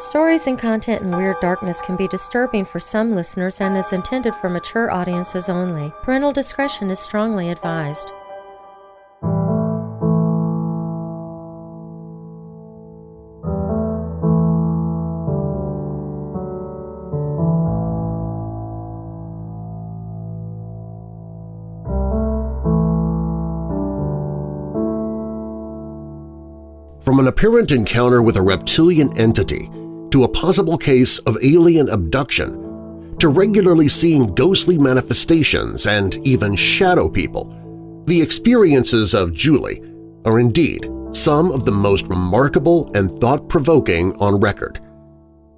Stories and content in Weird Darkness can be disturbing for some listeners and is intended for mature audiences only. Parental discretion is strongly advised. From an apparent encounter with a reptilian entity to a possible case of alien abduction, to regularly seeing ghostly manifestations and even shadow people, the experiences of Julie are indeed some of the most remarkable and thought-provoking on record.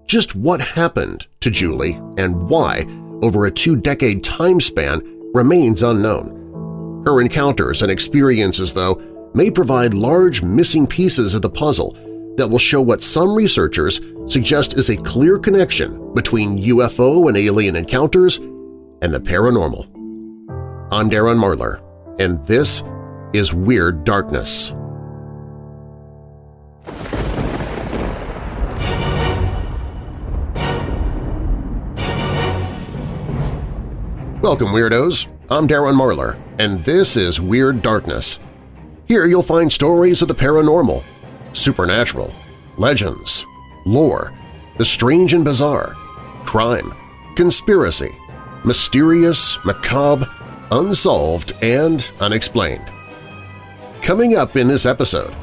Just what happened to Julie and why over a two-decade time span remains unknown. Her encounters and experiences, though, may provide large missing pieces of the puzzle that will show what some researchers suggest is a clear connection between UFO and alien encounters and the paranormal. I'm Darren Marlar, and this is Weird Darkness. Welcome, Weirdos! I'm Darren Marlar, and this is Weird Darkness. Here you'll find stories of the paranormal, supernatural, legends, lore, the strange and bizarre, crime, conspiracy, mysterious, macabre, unsolved, and unexplained. Coming up in this episode…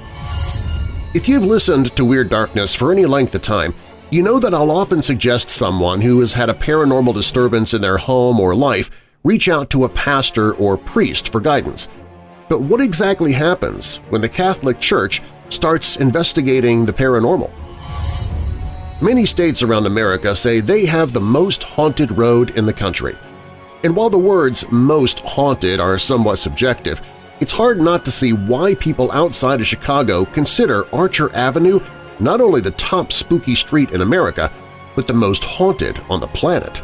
If you've listened to Weird Darkness for any length of time, you know that I'll often suggest someone who has had a paranormal disturbance in their home or life reach out to a pastor or priest for guidance. But what exactly happens when the Catholic Church starts investigating the paranormal? Many states around America say they have the most haunted road in the country. And while the words most haunted are somewhat subjective, it's hard not to see why people outside of Chicago consider Archer Avenue not only the top spooky street in America, but the most haunted on the planet.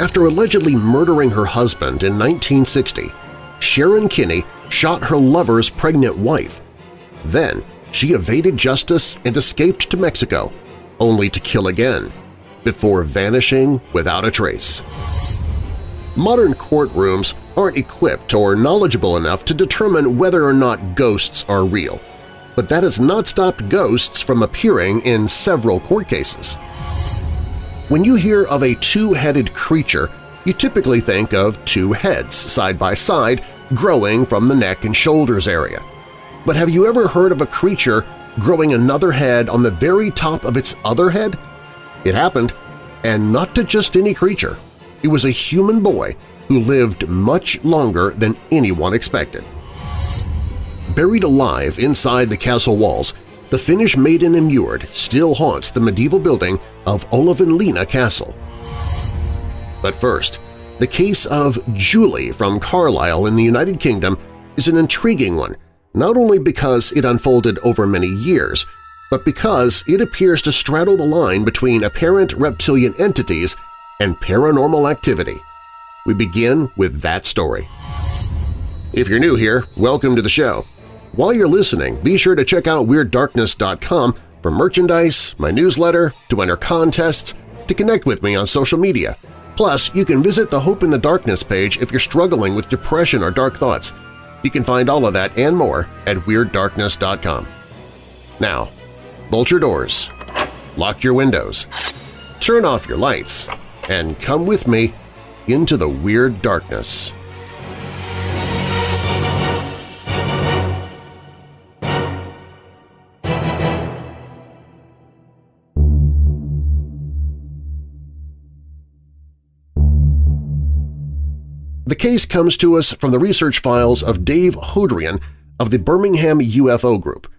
After allegedly murdering her husband in 1960, Sharon Kinney shot her lover's pregnant wife. Then she evaded justice and escaped to Mexico, only to kill again, before vanishing without a trace. Modern courtrooms aren't equipped or knowledgeable enough to determine whether or not ghosts are real, but that has not stopped ghosts from appearing in several court cases. When you hear of a two-headed creature, you typically think of two heads side by side growing from the neck and shoulders area. But have you ever heard of a creature growing another head on the very top of its other head? It happened, and not to just any creature. It was a human boy who lived much longer than anyone expected. Buried alive inside the castle walls, the Finnish maiden immured still haunts the medieval building of Olavinlinna Castle. But first, the case of Julie from Carlisle in the United Kingdom is an intriguing one, not only because it unfolded over many years, but because it appears to straddle the line between apparent reptilian entities and paranormal activity. We begin with that story. If you're new here, welcome to the show. While you're listening, be sure to check out WeirdDarkness.com for merchandise, my newsletter, to enter contests, to connect with me on social media. Plus, you can visit the Hope in the Darkness page if you're struggling with depression or dark thoughts. You can find all of that and more at WeirdDarkness.com. Now, bolt your doors, lock your windows, turn off your lights, and come with me into the Weird Darkness. The case comes to us from the research files of Dave Hodrien of the Birmingham UFO Group.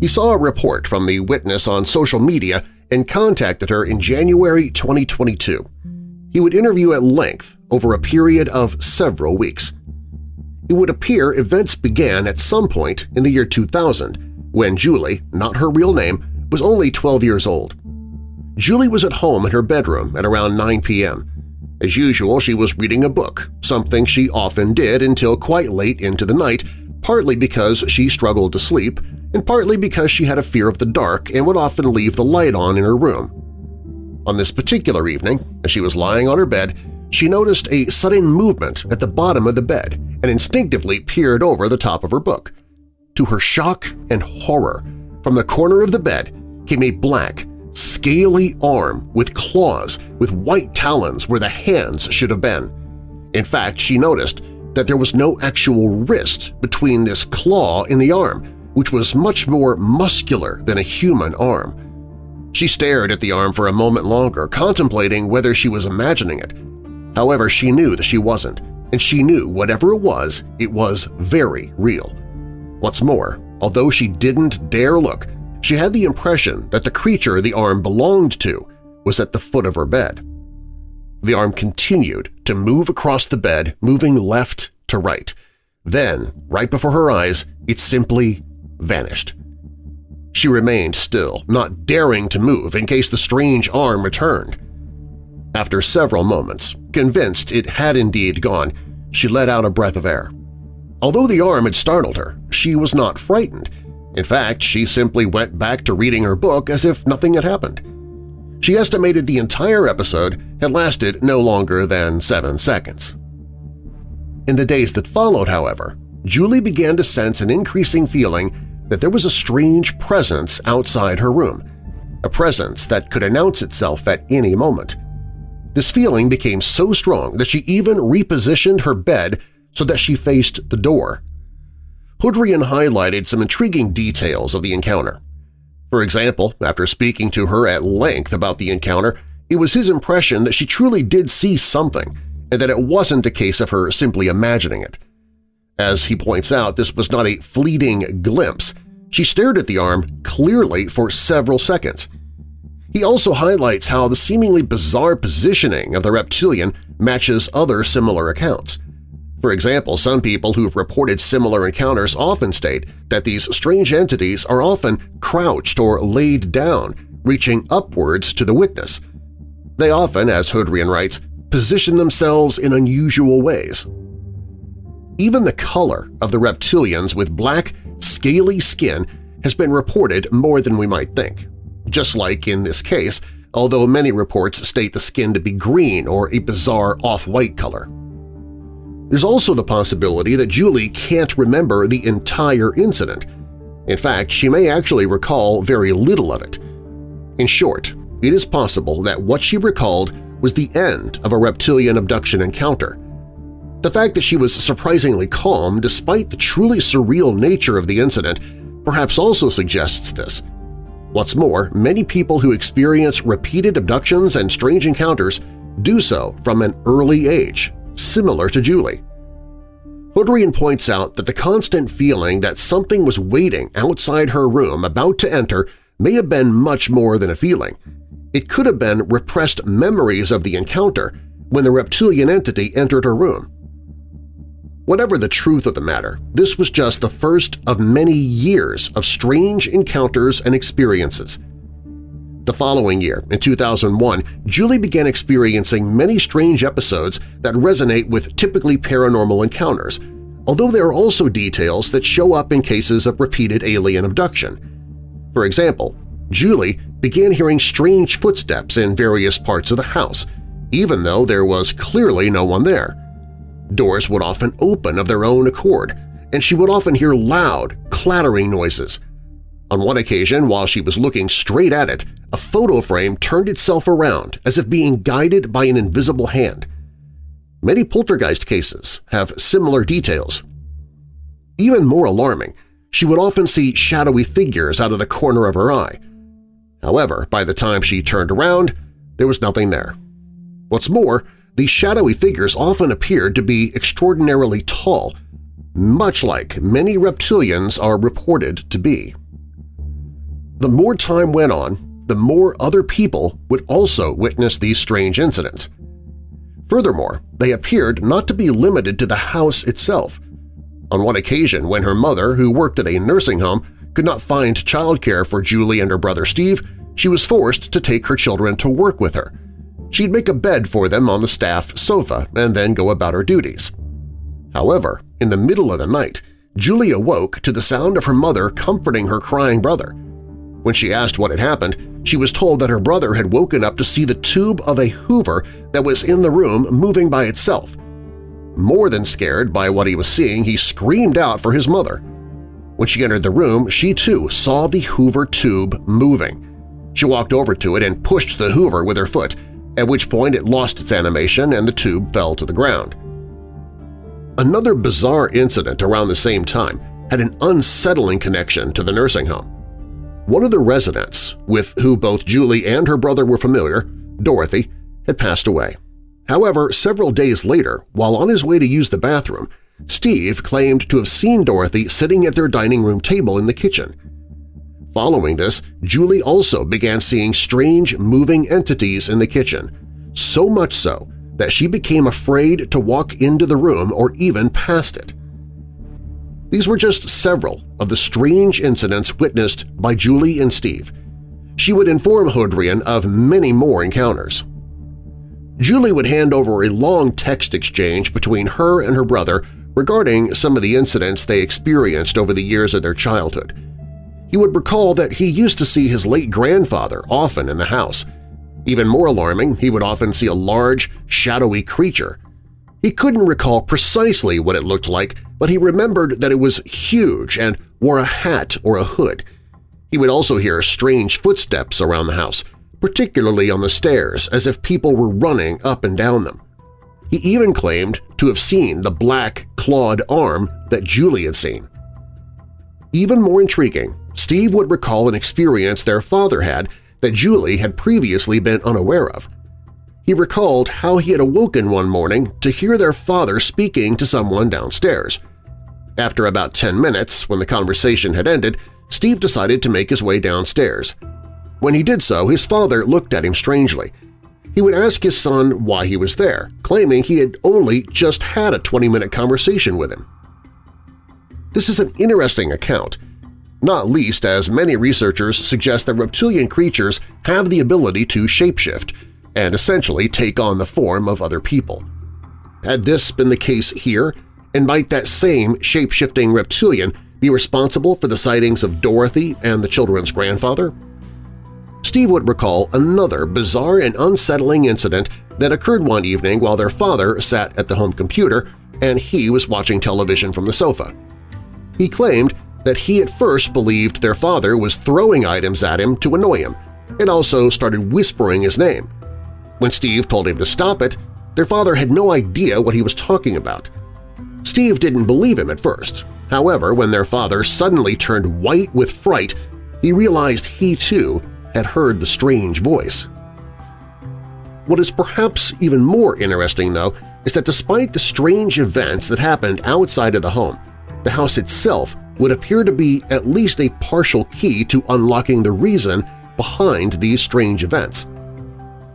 He saw a report from the witness on social media and contacted her in January 2022. He would interview at length over a period of several weeks. It would appear events began at some point in the year 2000 when Julie, not her real name, was only 12 years old. Julie was at home in her bedroom at around 9 p.m. As usual, she was reading a book, something she often did until quite late into the night, partly because she struggled to sleep and partly because she had a fear of the dark and would often leave the light on in her room. On this particular evening, as she was lying on her bed, she noticed a sudden movement at the bottom of the bed and instinctively peered over the top of her book. To her shock and horror, from the corner of the bed came a black, scaly arm with claws with white talons where the hands should have been. In fact, she noticed that there was no actual wrist between this claw and the arm, which was much more muscular than a human arm. She stared at the arm for a moment longer, contemplating whether she was imagining it. However, she knew that she wasn't, and she knew whatever it was, it was very real. What's more, although she didn't dare look, she had the impression that the creature the arm belonged to was at the foot of her bed. The arm continued to move across the bed, moving left to right. Then, right before her eyes, it simply vanished. She remained still, not daring to move in case the strange arm returned. After several moments, convinced it had indeed gone, she let out a breath of air. Although the arm had startled her, she was not frightened. In fact, she simply went back to reading her book as if nothing had happened. She estimated the entire episode had lasted no longer than seven seconds. In the days that followed, however, Julie began to sense an increasing feeling that there was a strange presence outside her room, a presence that could announce itself at any moment. This feeling became so strong that she even repositioned her bed so that she faced the door. Hodrien highlighted some intriguing details of the encounter. For example, after speaking to her at length about the encounter, it was his impression that she truly did see something and that it wasn't a case of her simply imagining it. As he points out, this was not a fleeting glimpse. She stared at the arm clearly for several seconds. He also highlights how the seemingly bizarre positioning of the reptilian matches other similar accounts. For example, some people who've reported similar encounters often state that these strange entities are often crouched or laid down, reaching upwards to the witness. They often, as Hodrien writes, position themselves in unusual ways. Even the color of the reptilians with black, scaly skin has been reported more than we might think. Just like in this case, although many reports state the skin to be green or a bizarre off-white color. There's also the possibility that Julie can't remember the entire incident. In fact, she may actually recall very little of it. In short, it is possible that what she recalled was the end of a reptilian abduction encounter, the fact that she was surprisingly calm despite the truly surreal nature of the incident perhaps also suggests this. What's more, many people who experience repeated abductions and strange encounters do so from an early age, similar to Julie. Hodrien points out that the constant feeling that something was waiting outside her room about to enter may have been much more than a feeling. It could have been repressed memories of the encounter when the reptilian entity entered her room. Whatever the truth of the matter, this was just the first of many years of strange encounters and experiences. The following year, in 2001, Julie began experiencing many strange episodes that resonate with typically paranormal encounters, although there are also details that show up in cases of repeated alien abduction. For example, Julie began hearing strange footsteps in various parts of the house, even though there was clearly no one there. Doors would often open of their own accord, and she would often hear loud, clattering noises. On one occasion, while she was looking straight at it, a photo frame turned itself around as if being guided by an invisible hand. Many poltergeist cases have similar details. Even more alarming, she would often see shadowy figures out of the corner of her eye. However, by the time she turned around, there was nothing there. What's more, these shadowy figures often appeared to be extraordinarily tall, much like many reptilians are reported to be. The more time went on, the more other people would also witness these strange incidents. Furthermore, they appeared not to be limited to the house itself. On one occasion when her mother, who worked at a nursing home, could not find childcare for Julie and her brother Steve, she was forced to take her children to work with her, She'd make a bed for them on the staff sofa and then go about her duties. However, in the middle of the night, Julie awoke to the sound of her mother comforting her crying brother. When she asked what had happened, she was told that her brother had woken up to see the tube of a hoover that was in the room moving by itself. More than scared by what he was seeing, he screamed out for his mother. When she entered the room, she too saw the hoover tube moving. She walked over to it and pushed the hoover with her foot, at which point it lost its animation and the tube fell to the ground. Another bizarre incident around the same time had an unsettling connection to the nursing home. One of the residents, with who both Julie and her brother were familiar, Dorothy, had passed away. However, several days later, while on his way to use the bathroom, Steve claimed to have seen Dorothy sitting at their dining room table in the kitchen. Following this, Julie also began seeing strange moving entities in the kitchen, so much so that she became afraid to walk into the room or even past it. These were just several of the strange incidents witnessed by Julie and Steve. She would inform Hodrien of many more encounters. Julie would hand over a long text exchange between her and her brother regarding some of the incidents they experienced over the years of their childhood. He would recall that he used to see his late grandfather often in the house, even more alarming, he would often see a large, shadowy creature. He couldn't recall precisely what it looked like, but he remembered that it was huge and wore a hat or a hood. He would also hear strange footsteps around the house, particularly on the stairs, as if people were running up and down them. He even claimed to have seen the black, clawed arm that Julie had seen. Even more intriguing, Steve would recall an experience their father had that Julie had previously been unaware of. He recalled how he had awoken one morning to hear their father speaking to someone downstairs. After about 10 minutes, when the conversation had ended, Steve decided to make his way downstairs. When he did so, his father looked at him strangely. He would ask his son why he was there, claiming he had only just had a 20-minute conversation with him. This is an interesting account, not least as many researchers suggest that reptilian creatures have the ability to shapeshift and essentially take on the form of other people. Had this been the case here, and might that same shape-shifting reptilian be responsible for the sightings of Dorothy and the children's grandfather? Steve would recall another bizarre and unsettling incident that occurred one evening while their father sat at the home computer and he was watching television from the sofa. He claimed that he at first believed their father was throwing items at him to annoy him and also started whispering his name. When Steve told him to stop it, their father had no idea what he was talking about. Steve didn't believe him at first. However, when their father suddenly turned white with fright, he realized he too had heard the strange voice. What is perhaps even more interesting, though, is that despite the strange events that happened outside of the home, the house itself would appear to be at least a partial key to unlocking the reason behind these strange events.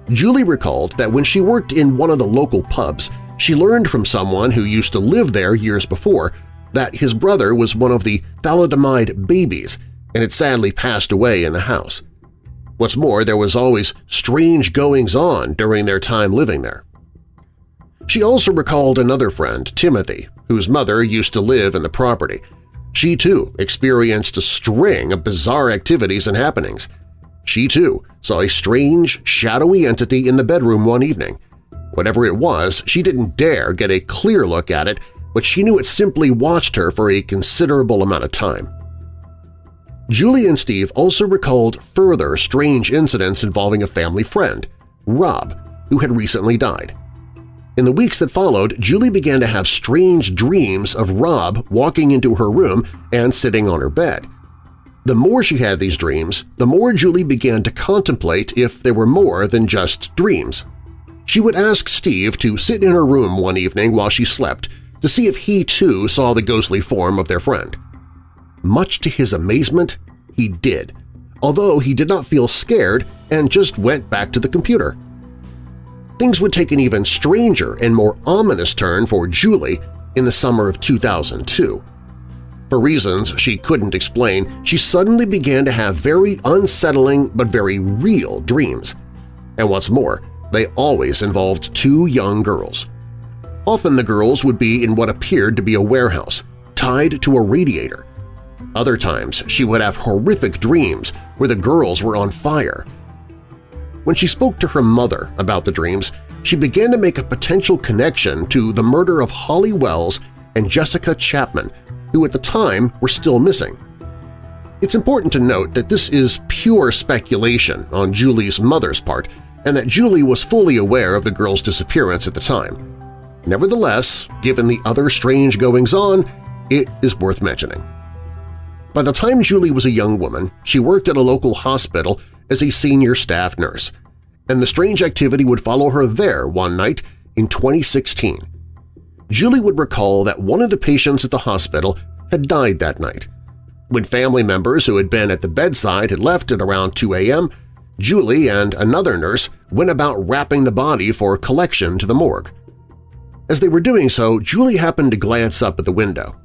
Julie recalled that when she worked in one of the local pubs, she learned from someone who used to live there years before that his brother was one of the thalidomide babies and had sadly passed away in the house. What's more, there was always strange goings-on during their time living there. She also recalled another friend, Timothy, whose mother used to live in the property, she too experienced a string of bizarre activities and happenings. She too saw a strange, shadowy entity in the bedroom one evening. Whatever it was, she didn't dare get a clear look at it, but she knew it simply watched her for a considerable amount of time. Julie and Steve also recalled further strange incidents involving a family friend, Rob, who had recently died. In the weeks that followed, Julie began to have strange dreams of Rob walking into her room and sitting on her bed. The more she had these dreams, the more Julie began to contemplate if they were more than just dreams. She would ask Steve to sit in her room one evening while she slept to see if he too saw the ghostly form of their friend. Much to his amazement, he did, although he did not feel scared and just went back to the computer things would take an even stranger and more ominous turn for Julie in the summer of 2002. For reasons she couldn't explain, she suddenly began to have very unsettling but very real dreams. And what's more, they always involved two young girls. Often the girls would be in what appeared to be a warehouse, tied to a radiator. Other times she would have horrific dreams where the girls were on fire. When she spoke to her mother about the dreams, she began to make a potential connection to the murder of Holly Wells and Jessica Chapman, who at the time were still missing. It's important to note that this is pure speculation on Julie's mother's part and that Julie was fully aware of the girl's disappearance at the time. Nevertheless, given the other strange goings-on, it is worth mentioning. By the time Julie was a young woman, she worked at a local hospital as a senior staff nurse, and the strange activity would follow her there one night in 2016. Julie would recall that one of the patients at the hospital had died that night. When family members who had been at the bedside had left at around 2 a.m., Julie and another nurse went about wrapping the body for collection to the morgue. As they were doing so, Julie happened to glance up at the window.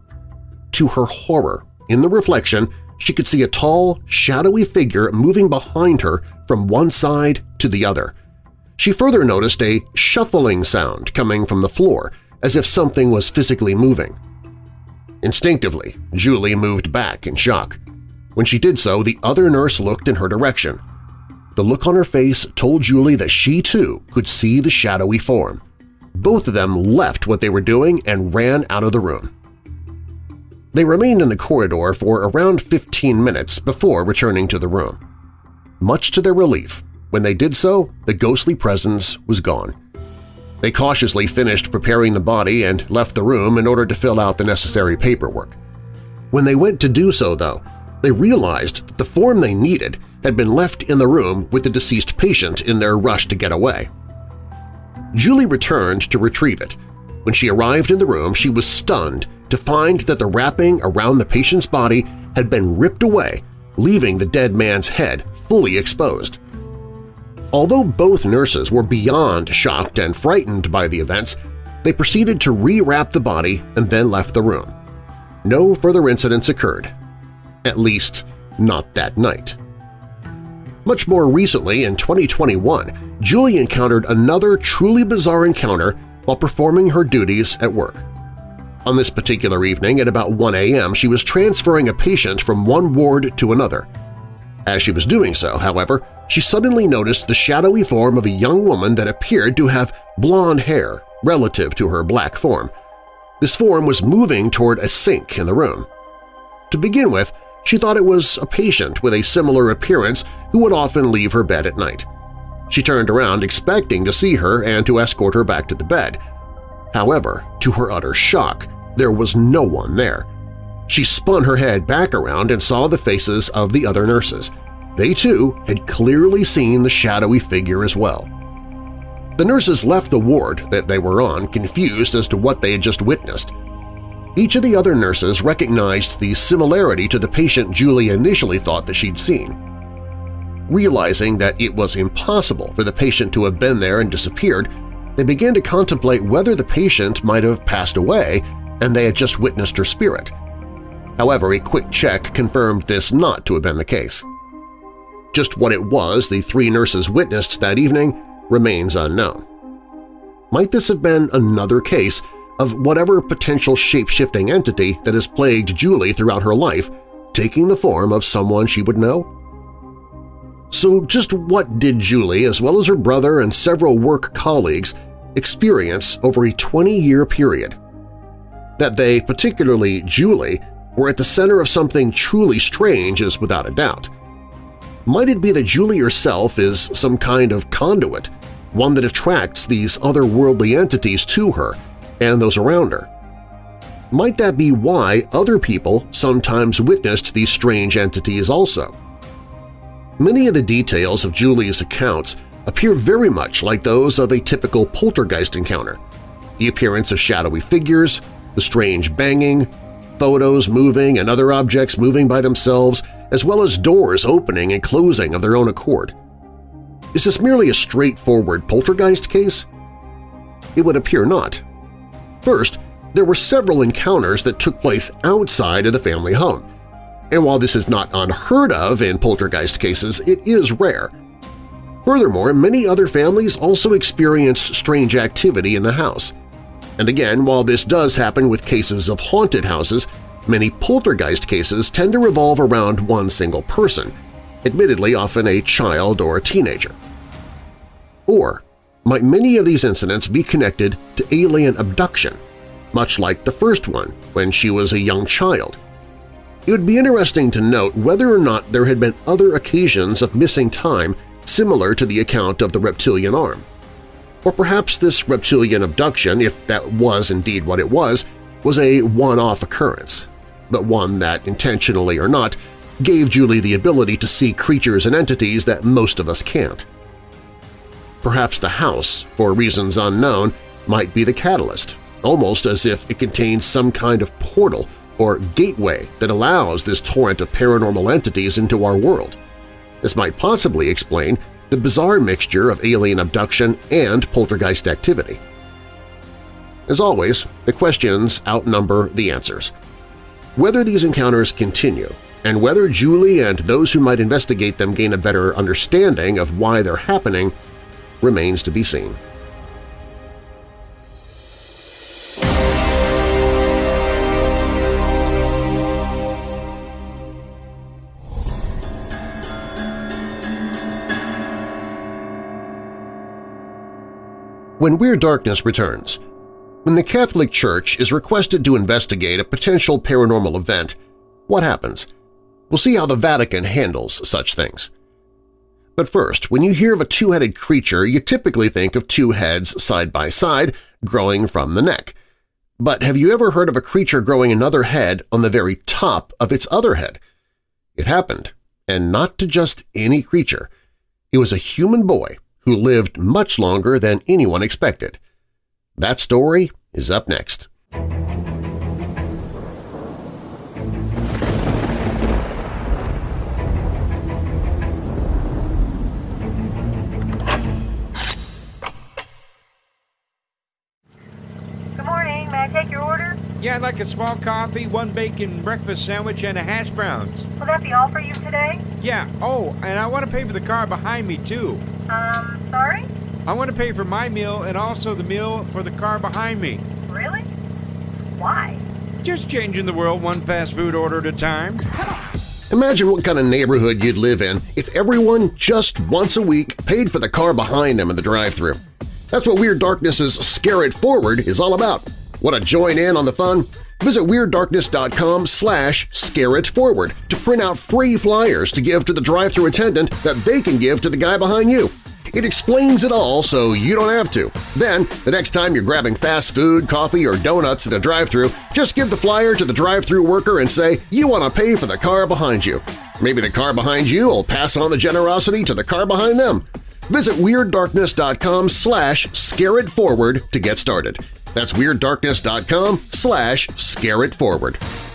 To her horror, in the reflection, she could see a tall, shadowy figure moving behind her from one side to the other. She further noticed a shuffling sound coming from the floor, as if something was physically moving. Instinctively, Julie moved back in shock. When she did so, the other nurse looked in her direction. The look on her face told Julie that she too could see the shadowy form. Both of them left what they were doing and ran out of the room. They remained in the corridor for around 15 minutes before returning to the room. Much to their relief, when they did so, the ghostly presence was gone. They cautiously finished preparing the body and left the room in order to fill out the necessary paperwork. When they went to do so, though, they realized that the form they needed had been left in the room with the deceased patient in their rush to get away. Julie returned to retrieve it. When she arrived in the room, she was stunned to find that the wrapping around the patient's body had been ripped away, leaving the dead man's head fully exposed. Although both nurses were beyond shocked and frightened by the events, they proceeded to re-wrap the body and then left the room. No further incidents occurred. At least, not that night. Much more recently, in 2021, Julie encountered another truly bizarre encounter while performing her duties at work. On this particular evening at about 1 a.m., she was transferring a patient from one ward to another. As she was doing so, however, she suddenly noticed the shadowy form of a young woman that appeared to have blonde hair relative to her black form. This form was moving toward a sink in the room. To begin with, she thought it was a patient with a similar appearance who would often leave her bed at night. She turned around expecting to see her and to escort her back to the bed. However, to her utter shock, there was no one there. She spun her head back around and saw the faces of the other nurses. They too had clearly seen the shadowy figure as well. The nurses left the ward that they were on confused as to what they had just witnessed. Each of the other nurses recognized the similarity to the patient Julie initially thought that she'd seen. Realizing that it was impossible for the patient to have been there and disappeared, they began to contemplate whether the patient might have passed away and they had just witnessed her spirit. However, a quick check confirmed this not to have been the case. Just what it was the three nurses witnessed that evening remains unknown. Might this have been another case of whatever potential shape-shifting entity that has plagued Julie throughout her life, taking the form of someone she would know? So just what did Julie, as well as her brother and several work colleagues, experience over a 20-year period? That they, particularly Julie, were at the center of something truly strange is without a doubt. Might it be that Julie herself is some kind of conduit, one that attracts these otherworldly entities to her and those around her. Might that be why other people sometimes witnessed these strange entities also? Many of the details of Julie's accounts appear very much like those of a typical poltergeist encounter. The appearance of shadowy figures, the strange banging, photos moving and other objects moving by themselves, as well as doors opening and closing of their own accord. Is this merely a straightforward poltergeist case? It would appear not. First, there were several encounters that took place outside of the family home. And while this is not unheard of in poltergeist cases, it is rare. Furthermore, many other families also experienced strange activity in the house. And again, while this does happen with cases of haunted houses, many poltergeist cases tend to revolve around one single person, admittedly often a child or a teenager. Or might many of these incidents be connected to alien abduction, much like the first one when she was a young child? It would be interesting to note whether or not there had been other occasions of missing time similar to the account of the reptilian arm. Or perhaps this reptilian abduction, if that was indeed what it was, was a one-off occurrence, but one that, intentionally or not, gave Julie the ability to see creatures and entities that most of us can't. Perhaps the house, for reasons unknown, might be the catalyst, almost as if it contains some kind of portal or gateway that allows this torrent of paranormal entities into our world. This might possibly explain the bizarre mixture of alien abduction and poltergeist activity. As always, the questions outnumber the answers. Whether these encounters continue and whether Julie and those who might investigate them gain a better understanding of why they're happening remains to be seen. When Weird Darkness returns, when the Catholic Church is requested to investigate a potential paranormal event, what happens? We'll see how the Vatican handles such things. But first, when you hear of a two-headed creature, you typically think of two heads side by side growing from the neck. But have you ever heard of a creature growing another head on the very top of its other head? It happened, and not to just any creature. It was a human boy who lived much longer than anyone expected. That story is up next. Yeah, I'd like a small coffee, one bacon breakfast sandwich, and a hash browns. Will that be all for you today? Yeah. Oh, and I want to pay for the car behind me, too. Um, sorry? I want to pay for my meal and also the meal for the car behind me. Really? Why? Just changing the world one fast food order at a time. Imagine what kind of neighborhood you'd live in if everyone just once a week paid for the car behind them in the drive-thru. That's what Weird Darkness's Scare It Forward is all about. Want to join in on the fun? Visit WeirdDarkness.com slash scareitforward to print out free flyers to give to the drive-thru attendant that they can give to the guy behind you. It explains it all so you don't have to. Then, the next time you're grabbing fast food, coffee, or donuts at a drive-thru, just give the flyer to the drive-thru worker and say you want to pay for the car behind you. Maybe the car behind you will pass on the generosity to the car behind them. Visit WeirdDarkness.com slash scareitforward to get started. That's WeirdDarkness.com slash scareitforward.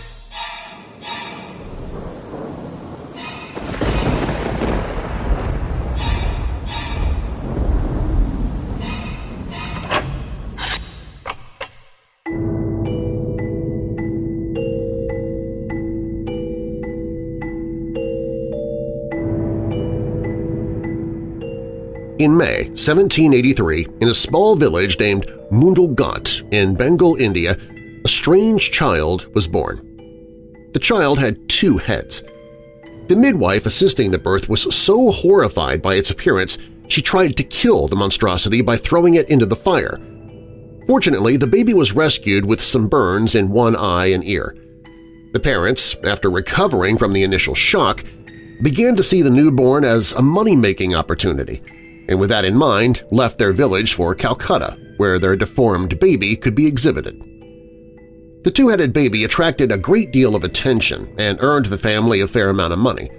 In May 1783, in a small village named Mundalghat in Bengal, India, a strange child was born. The child had two heads. The midwife assisting the birth was so horrified by its appearance she tried to kill the monstrosity by throwing it into the fire. Fortunately, the baby was rescued with some burns in one eye and ear. The parents, after recovering from the initial shock, began to see the newborn as a money-making opportunity – and with that in mind left their village for Calcutta, where their deformed baby could be exhibited. The two-headed baby attracted a great deal of attention and earned the family a fair amount of money.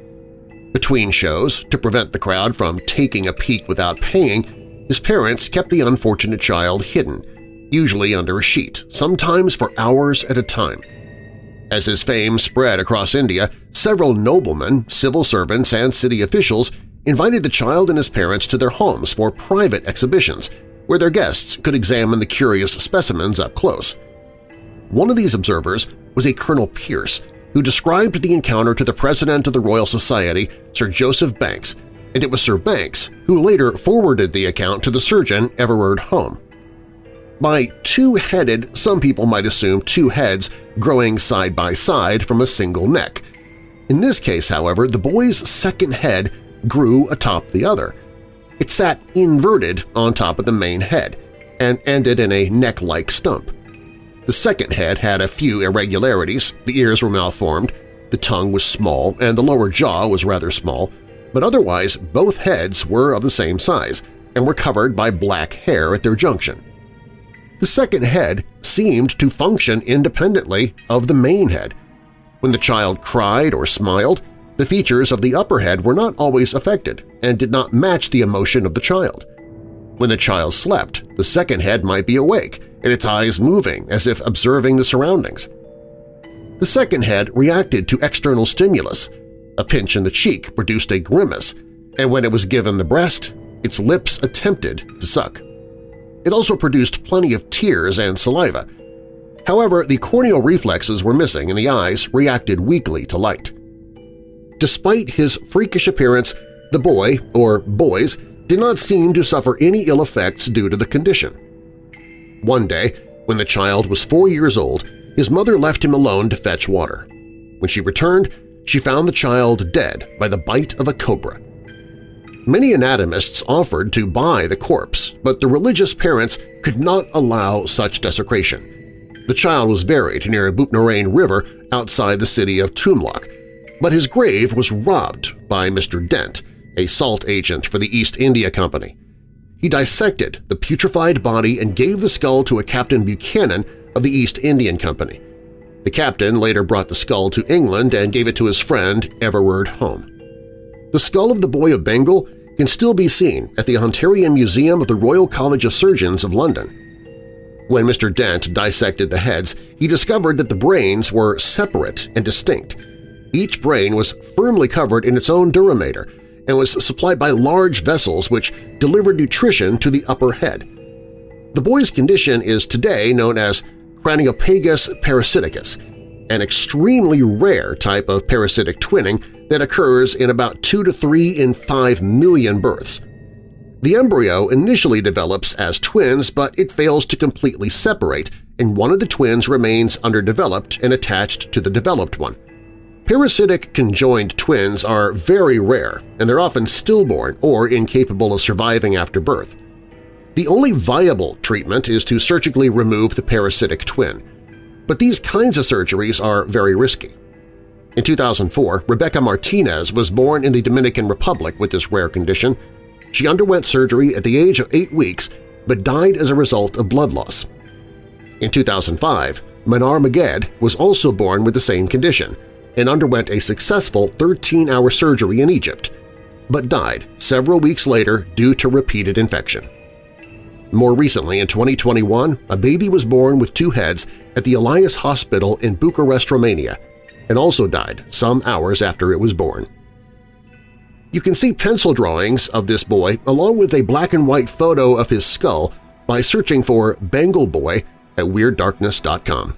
Between shows, to prevent the crowd from taking a peek without paying, his parents kept the unfortunate child hidden, usually under a sheet, sometimes for hours at a time. As his fame spread across India, several noblemen, civil servants, and city officials invited the child and his parents to their homes for private exhibitions where their guests could examine the curious specimens up close. One of these observers was a Colonel Pierce, who described the encounter to the President of the Royal Society, Sir Joseph Banks, and it was Sir Banks who later forwarded the account to the surgeon Everard Home. By two-headed, some people might assume two heads growing side by side from a single neck. In this case, however, the boy's second head grew atop the other. It sat inverted on top of the main head and ended in a neck-like stump. The second head had a few irregularities, the ears were malformed, the tongue was small, and the lower jaw was rather small, but otherwise both heads were of the same size and were covered by black hair at their junction. The second head seemed to function independently of the main head. When the child cried or smiled, the features of the upper head were not always affected and did not match the emotion of the child. When the child slept, the second head might be awake and its eyes moving as if observing the surroundings. The second head reacted to external stimulus. A pinch in the cheek produced a grimace, and when it was given the breast, its lips attempted to suck. It also produced plenty of tears and saliva. However, the corneal reflexes were missing and the eyes reacted weakly to light. Despite his freakish appearance, the boy, or boys, did not seem to suffer any ill effects due to the condition. One day, when the child was four years old, his mother left him alone to fetch water. When she returned, she found the child dead by the bite of a cobra. Many anatomists offered to buy the corpse, but the religious parents could not allow such desecration. The child was buried near a Butnarain River outside the city of Tumlok, but his grave was robbed by Mr. Dent, a salt agent for the East India Company. He dissected the putrefied body and gave the skull to a Captain Buchanan of the East Indian Company. The captain later brought the skull to England and gave it to his friend Everard Home. The skull of the Boy of Bengal can still be seen at the Hunterian Museum of the Royal College of Surgeons of London. When Mr. Dent dissected the heads, he discovered that the brains were separate and distinct. Each brain was firmly covered in its own dura mater and was supplied by large vessels which delivered nutrition to the upper head. The boy's condition is today known as Craniopagus parasiticus, an extremely rare type of parasitic twinning that occurs in about 2 to 3 in 5 million births. The embryo initially develops as twins, but it fails to completely separate, and one of the twins remains underdeveloped and attached to the developed one. Parasitic conjoined twins are very rare, and they're often stillborn or incapable of surviving after birth. The only viable treatment is to surgically remove the parasitic twin, but these kinds of surgeries are very risky. In 2004, Rebecca Martinez was born in the Dominican Republic with this rare condition. She underwent surgery at the age of eight weeks but died as a result of blood loss. In 2005, Manar Maged was also born with the same condition – and underwent a successful 13-hour surgery in Egypt, but died several weeks later due to repeated infection. More recently, in 2021, a baby was born with two heads at the Elias Hospital in Bucharest, Romania, and also died some hours after it was born. You can see pencil drawings of this boy along with a black-and-white photo of his skull by searching for Bengal Boy at WeirdDarkness.com.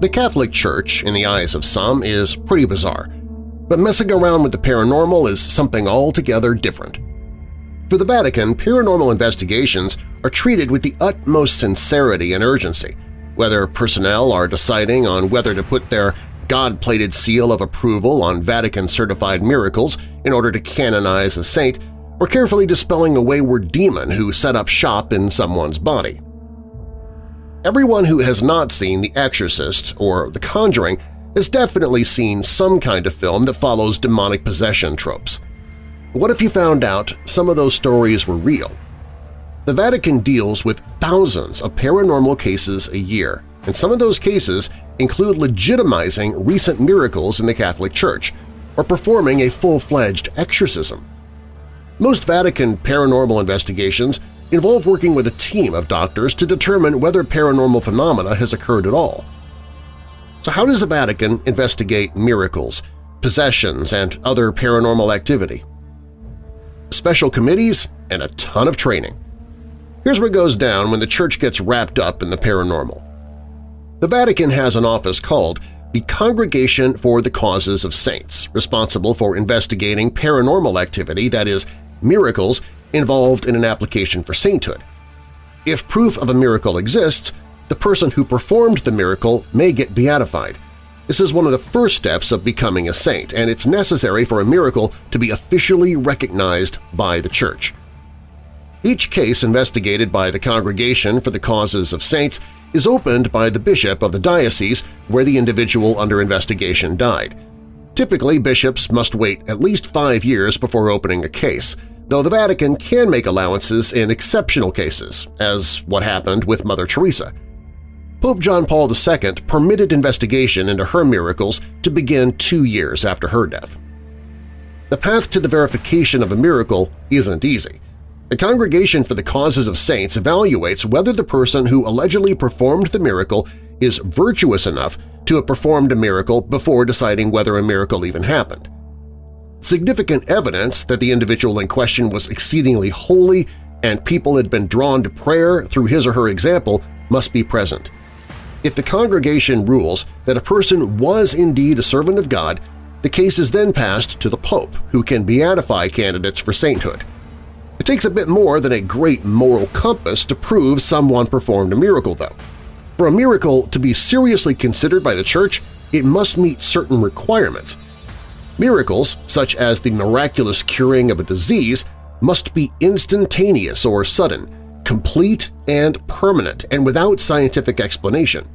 The Catholic Church, in the eyes of some, is pretty bizarre, but messing around with the paranormal is something altogether different. For the Vatican, paranormal investigations are treated with the utmost sincerity and urgency, whether personnel are deciding on whether to put their God-plated seal of approval on Vatican-certified miracles in order to canonize a saint, or carefully dispelling a wayward demon who set up shop in someone's body. Everyone who has not seen The Exorcist or The Conjuring has definitely seen some kind of film that follows demonic possession tropes. What if you found out some of those stories were real? The Vatican deals with thousands of paranormal cases a year, and some of those cases include legitimizing recent miracles in the Catholic Church or performing a full-fledged exorcism. Most Vatican paranormal investigations involve working with a team of doctors to determine whether paranormal phenomena has occurred at all. So how does the Vatican investigate miracles, possessions, and other paranormal activity? Special committees and a ton of training. Here's what goes down when the church gets wrapped up in the paranormal. The Vatican has an office called the Congregation for the Causes of Saints, responsible for investigating paranormal activity, that is, miracles involved in an application for sainthood. If proof of a miracle exists, the person who performed the miracle may get beatified. This is one of the first steps of becoming a saint, and it's necessary for a miracle to be officially recognized by the Church. Each case investigated by the Congregation for the Causes of Saints is opened by the bishop of the diocese where the individual under investigation died. Typically, bishops must wait at least five years before opening a case, though the Vatican can make allowances in exceptional cases, as what happened with Mother Teresa. Pope John Paul II permitted investigation into her miracles to begin two years after her death. The path to the verification of a miracle isn't easy. The Congregation for the Causes of Saints evaluates whether the person who allegedly performed the miracle is virtuous enough to have performed a miracle before deciding whether a miracle even happened. Significant evidence that the individual in question was exceedingly holy and people had been drawn to prayer through his or her example must be present. If the congregation rules that a person was indeed a servant of God, the case is then passed to the Pope, who can beatify candidates for sainthood. It takes a bit more than a great moral compass to prove someone performed a miracle, though. For a miracle to be seriously considered by the Church, it must meet certain requirements. Miracles, such as the miraculous curing of a disease, must be instantaneous or sudden, complete and permanent, and without scientific explanation.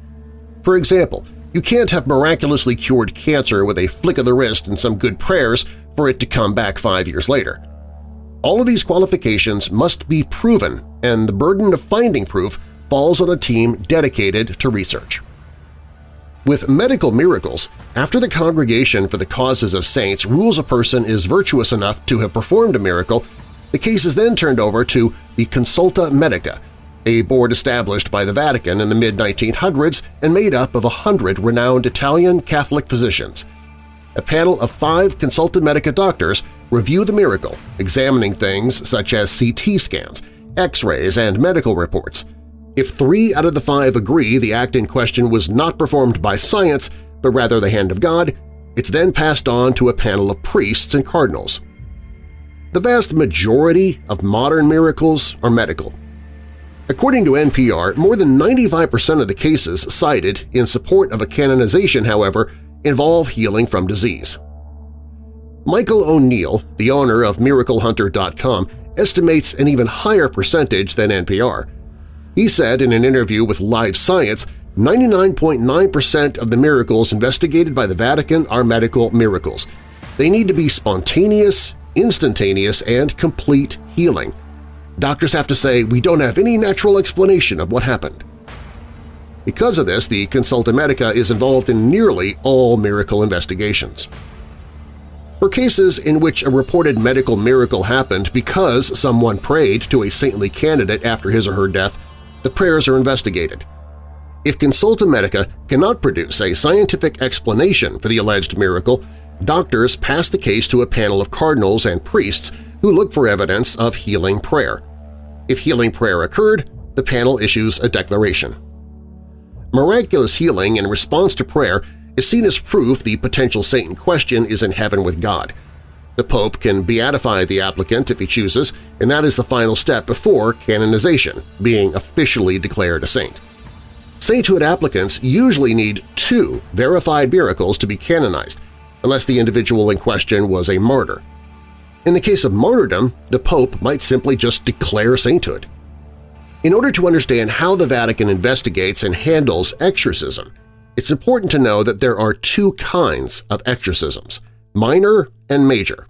For example, you can't have miraculously cured cancer with a flick of the wrist and some good prayers for it to come back five years later. All of these qualifications must be proven, and the burden of finding proof falls on a team dedicated to research. With medical miracles, after the Congregation for the Causes of Saints rules a person is virtuous enough to have performed a miracle, the case is then turned over to the Consulta Medica, a board established by the Vatican in the mid-1900s and made up of a hundred renowned Italian Catholic physicians. A panel of five Consulta Medica doctors review the miracle, examining things such as CT scans, X-rays, and medical reports. If three out of the five agree the act in question was not performed by science but rather the hand of God, it's then passed on to a panel of priests and cardinals. The vast majority of modern miracles are medical. According to NPR, more than 95% of the cases cited in support of a canonization, however, involve healing from disease. Michael O'Neill, the owner of MiracleHunter.com, estimates an even higher percentage than NPR. He said in an interview with Live Science 99.9% of the miracles investigated by the Vatican are medical miracles. They need to be spontaneous, instantaneous, and complete healing. Doctors have to say, we don't have any natural explanation of what happened. Because of this, the Consulta Medica is involved in nearly all miracle investigations. For cases in which a reported medical miracle happened because someone prayed to a saintly candidate after his or her death, the prayers are investigated. If Consulta Medica cannot produce a scientific explanation for the alleged miracle, doctors pass the case to a panel of cardinals and priests who look for evidence of healing prayer. If healing prayer occurred, the panel issues a declaration. Miraculous healing in response to prayer is seen as proof the potential saint in question is in heaven with God. The Pope can beatify the applicant if he chooses, and that is the final step before canonization, being officially declared a saint. Sainthood applicants usually need two verified miracles to be canonized, unless the individual in question was a martyr. In the case of martyrdom, the Pope might simply just declare sainthood. In order to understand how the Vatican investigates and handles exorcism, it's important to know that there are two kinds of exorcisms – minor and major.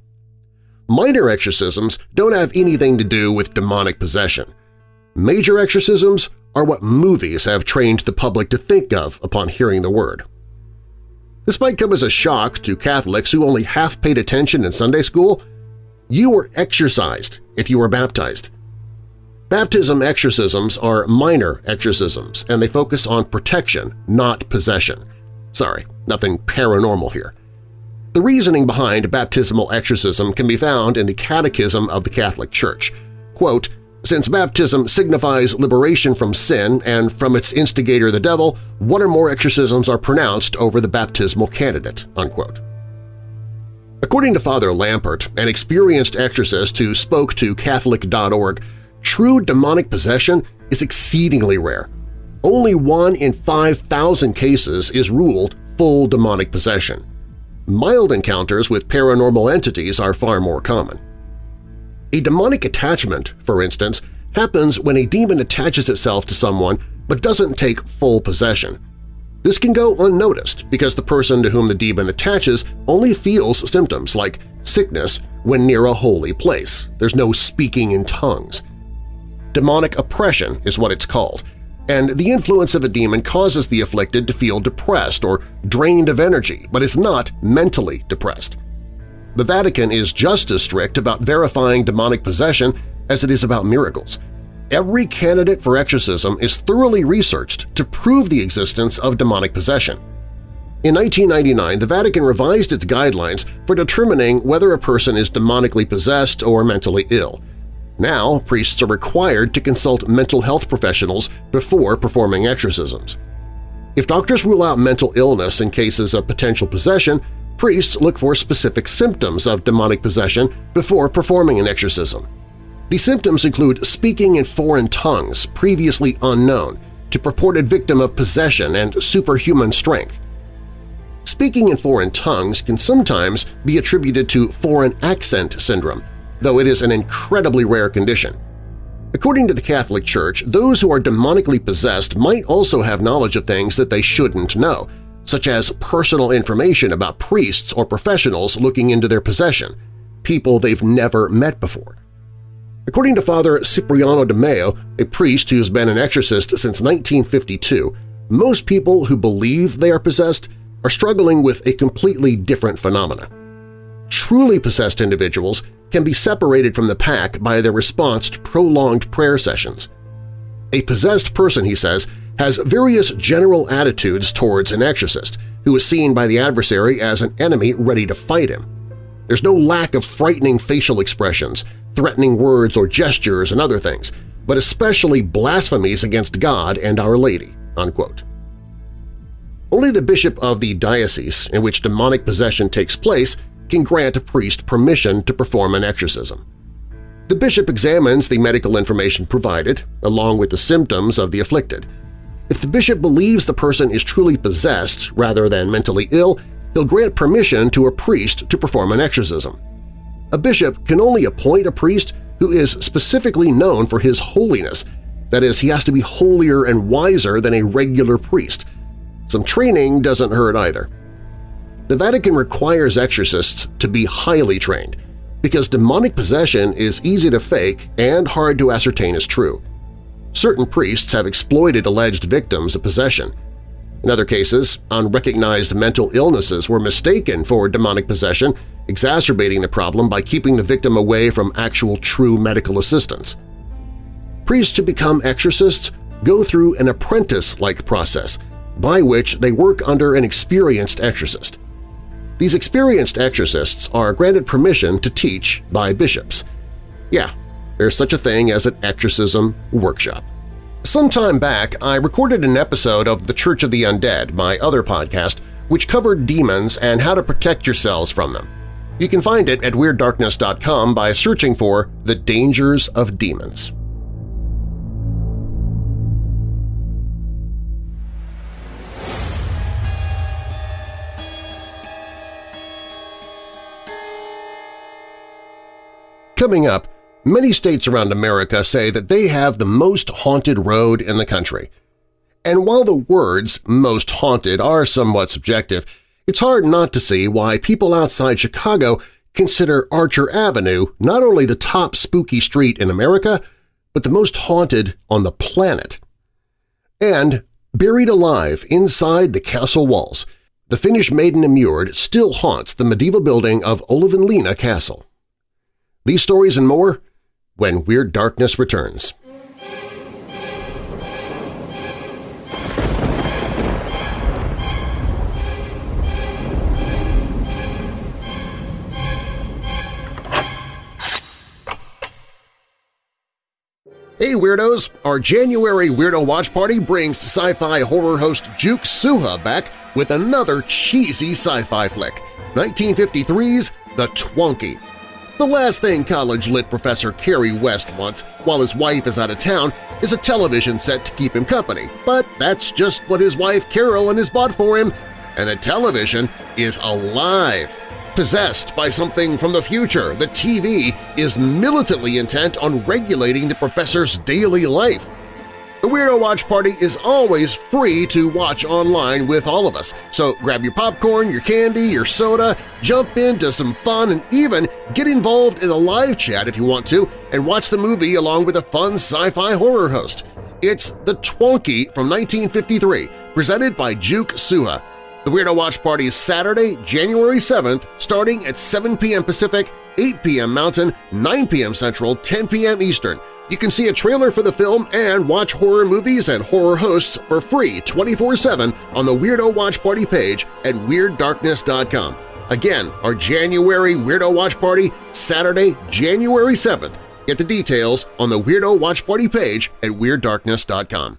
Minor exorcisms don't have anything to do with demonic possession. Major exorcisms are what movies have trained the public to think of upon hearing the word. This might come as a shock to Catholics who only half paid attention in Sunday school. You were exorcised if you were baptized. Baptism exorcisms are minor exorcisms, and they focus on protection, not possession. Sorry, nothing paranormal here. The reasoning behind baptismal exorcism can be found in the Catechism of the Catholic Church. Quote, Since baptism signifies liberation from sin and from its instigator the devil, one or more exorcisms are pronounced over the baptismal candidate." Unquote. According to Father Lampert, an experienced exorcist who spoke to Catholic.org, true demonic possession is exceedingly rare. Only one in 5,000 cases is ruled full demonic possession. Mild encounters with paranormal entities are far more common. A demonic attachment, for instance, happens when a demon attaches itself to someone but doesn't take full possession. This can go unnoticed because the person to whom the demon attaches only feels symptoms like sickness when near a holy place. There's no speaking in tongues. Demonic oppression is what it's called, and the influence of a demon causes the afflicted to feel depressed or drained of energy, but is not mentally depressed. The Vatican is just as strict about verifying demonic possession as it is about miracles – every candidate for exorcism is thoroughly researched to prove the existence of demonic possession. In 1999, the Vatican revised its guidelines for determining whether a person is demonically possessed or mentally ill. Now, priests are required to consult mental health professionals before performing exorcisms. If doctors rule out mental illness in cases of potential possession, priests look for specific symptoms of demonic possession before performing an exorcism. The symptoms include speaking in foreign tongues previously unknown to purported victim of possession and superhuman strength. Speaking in foreign tongues can sometimes be attributed to foreign accent syndrome, though it is an incredibly rare condition. According to the Catholic Church, those who are demonically possessed might also have knowledge of things that they shouldn't know, such as personal information about priests or professionals looking into their possession, people they've never met before. According to Father Cipriano de Meo, a priest who's been an exorcist since 1952, most people who believe they are possessed are struggling with a completely different phenomena. Truly possessed individuals can be separated from the pack by their response to prolonged prayer sessions. A possessed person, he says, has various general attitudes towards an exorcist, who is seen by the adversary as an enemy ready to fight him. There's no lack of frightening facial expressions, threatening words or gestures and other things, but especially blasphemies against God and Our Lady." Unquote. Only the bishop of the diocese in which demonic possession takes place can grant a priest permission to perform an exorcism. The bishop examines the medical information provided, along with the symptoms of the afflicted. If the bishop believes the person is truly possessed rather than mentally ill, he'll grant permission to a priest to perform an exorcism. A bishop can only appoint a priest who is specifically known for his holiness, that is, he has to be holier and wiser than a regular priest. Some training doesn't hurt either. The Vatican requires exorcists to be highly trained because demonic possession is easy to fake and hard to ascertain as true. Certain priests have exploited alleged victims of possession, in other cases, unrecognized mental illnesses were mistaken for demonic possession, exacerbating the problem by keeping the victim away from actual true medical assistance. Priests to become exorcists go through an apprentice-like process by which they work under an experienced exorcist. These experienced exorcists are granted permission to teach by bishops. Yeah, there's such a thing as an exorcism workshop. Some time back, I recorded an episode of The Church of the Undead, my other podcast, which covered demons and how to protect yourselves from them. You can find it at WeirdDarkness.com by searching for The Dangers of Demons. Coming up, Many states around America say that they have the most haunted road in the country. And while the words most haunted are somewhat subjective, it's hard not to see why people outside Chicago consider Archer Avenue not only the top spooky street in America, but the most haunted on the planet. And buried alive inside the castle walls, the Finnish maiden immured still haunts the medieval building of Olavinlinna Castle. These stories and more when Weird Darkness returns. Hey Weirdos! Our January Weirdo Watch Party brings sci-fi horror host Juke Suha back with another cheesy sci-fi flick, 1953's The Twonky. The last thing college-lit professor Kerry West wants while his wife is out of town is a television set to keep him company, but that's just what his wife Carolyn has bought for him, and the television is alive. Possessed by something from the future, the TV is militantly intent on regulating the professor's daily life. The Weirdo Watch Party is always free to watch online with all of us, so grab your popcorn, your candy, your soda, jump into some fun, and even get involved in a live chat if you want to and watch the movie along with a fun sci-fi horror host. It's The Twonky from 1953, presented by Juke Suha. The Weirdo Watch Party is Saturday, January 7th, starting at 7 p.m. Pacific, 8 p.m. Mountain, 9 p.m. Central, 10 p.m. Eastern. You can see a trailer for the film and watch horror movies and horror hosts for free 24-7 on the Weirdo Watch Party page at WeirdDarkness.com. Again, our January Weirdo Watch Party, Saturday, January 7th. Get the details on the Weirdo Watch Party page at WeirdDarkness.com.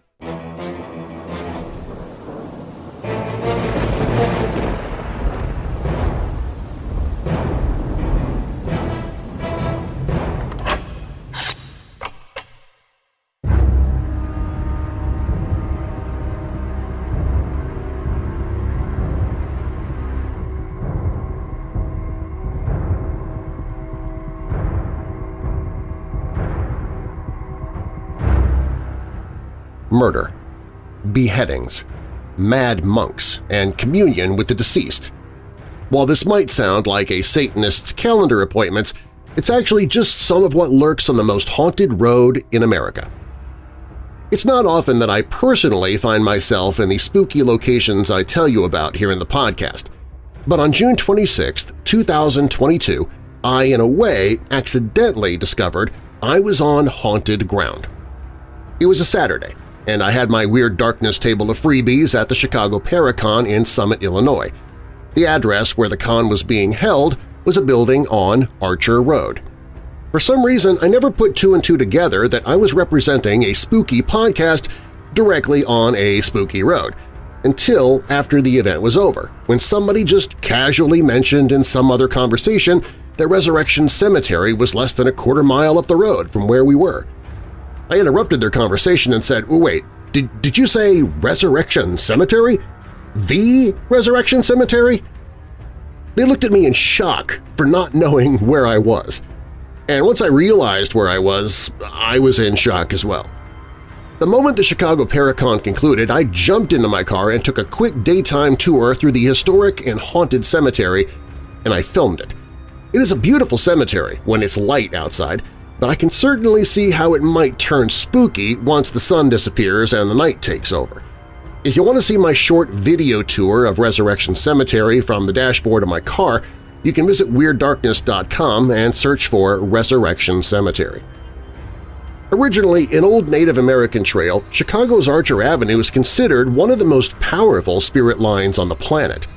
murder, beheadings, mad monks, and communion with the deceased. While this might sound like a Satanist's calendar appointments, it's actually just some of what lurks on the most haunted road in America. It's not often that I personally find myself in the spooky locations I tell you about here in the podcast, but on June 26, 2022, I, in a way, accidentally discovered I was on haunted ground. It was a Saturday, and I had my Weird Darkness table of freebies at the Chicago Paracon in Summit, Illinois. The address where the con was being held was a building on Archer Road. For some reason, I never put two and two together that I was representing a spooky podcast directly on a spooky road, until after the event was over, when somebody just casually mentioned in some other conversation that Resurrection Cemetery was less than a quarter mile up the road from where we were. I interrupted their conversation and said, wait, did, did you say Resurrection Cemetery? The Resurrection Cemetery? They looked at me in shock for not knowing where I was. And once I realized where I was, I was in shock as well. The moment the Chicago Paracon concluded, I jumped into my car and took a quick daytime tour through the historic and haunted cemetery, and I filmed it. It is a beautiful cemetery when it's light outside, but I can certainly see how it might turn spooky once the sun disappears and the night takes over. If you want to see my short video tour of Resurrection Cemetery from the dashboard of my car, you can visit WeirdDarkness.com and search for Resurrection Cemetery. Originally an old Native American trail, Chicago's Archer Avenue is considered one of the most powerful spirit lines on the planet.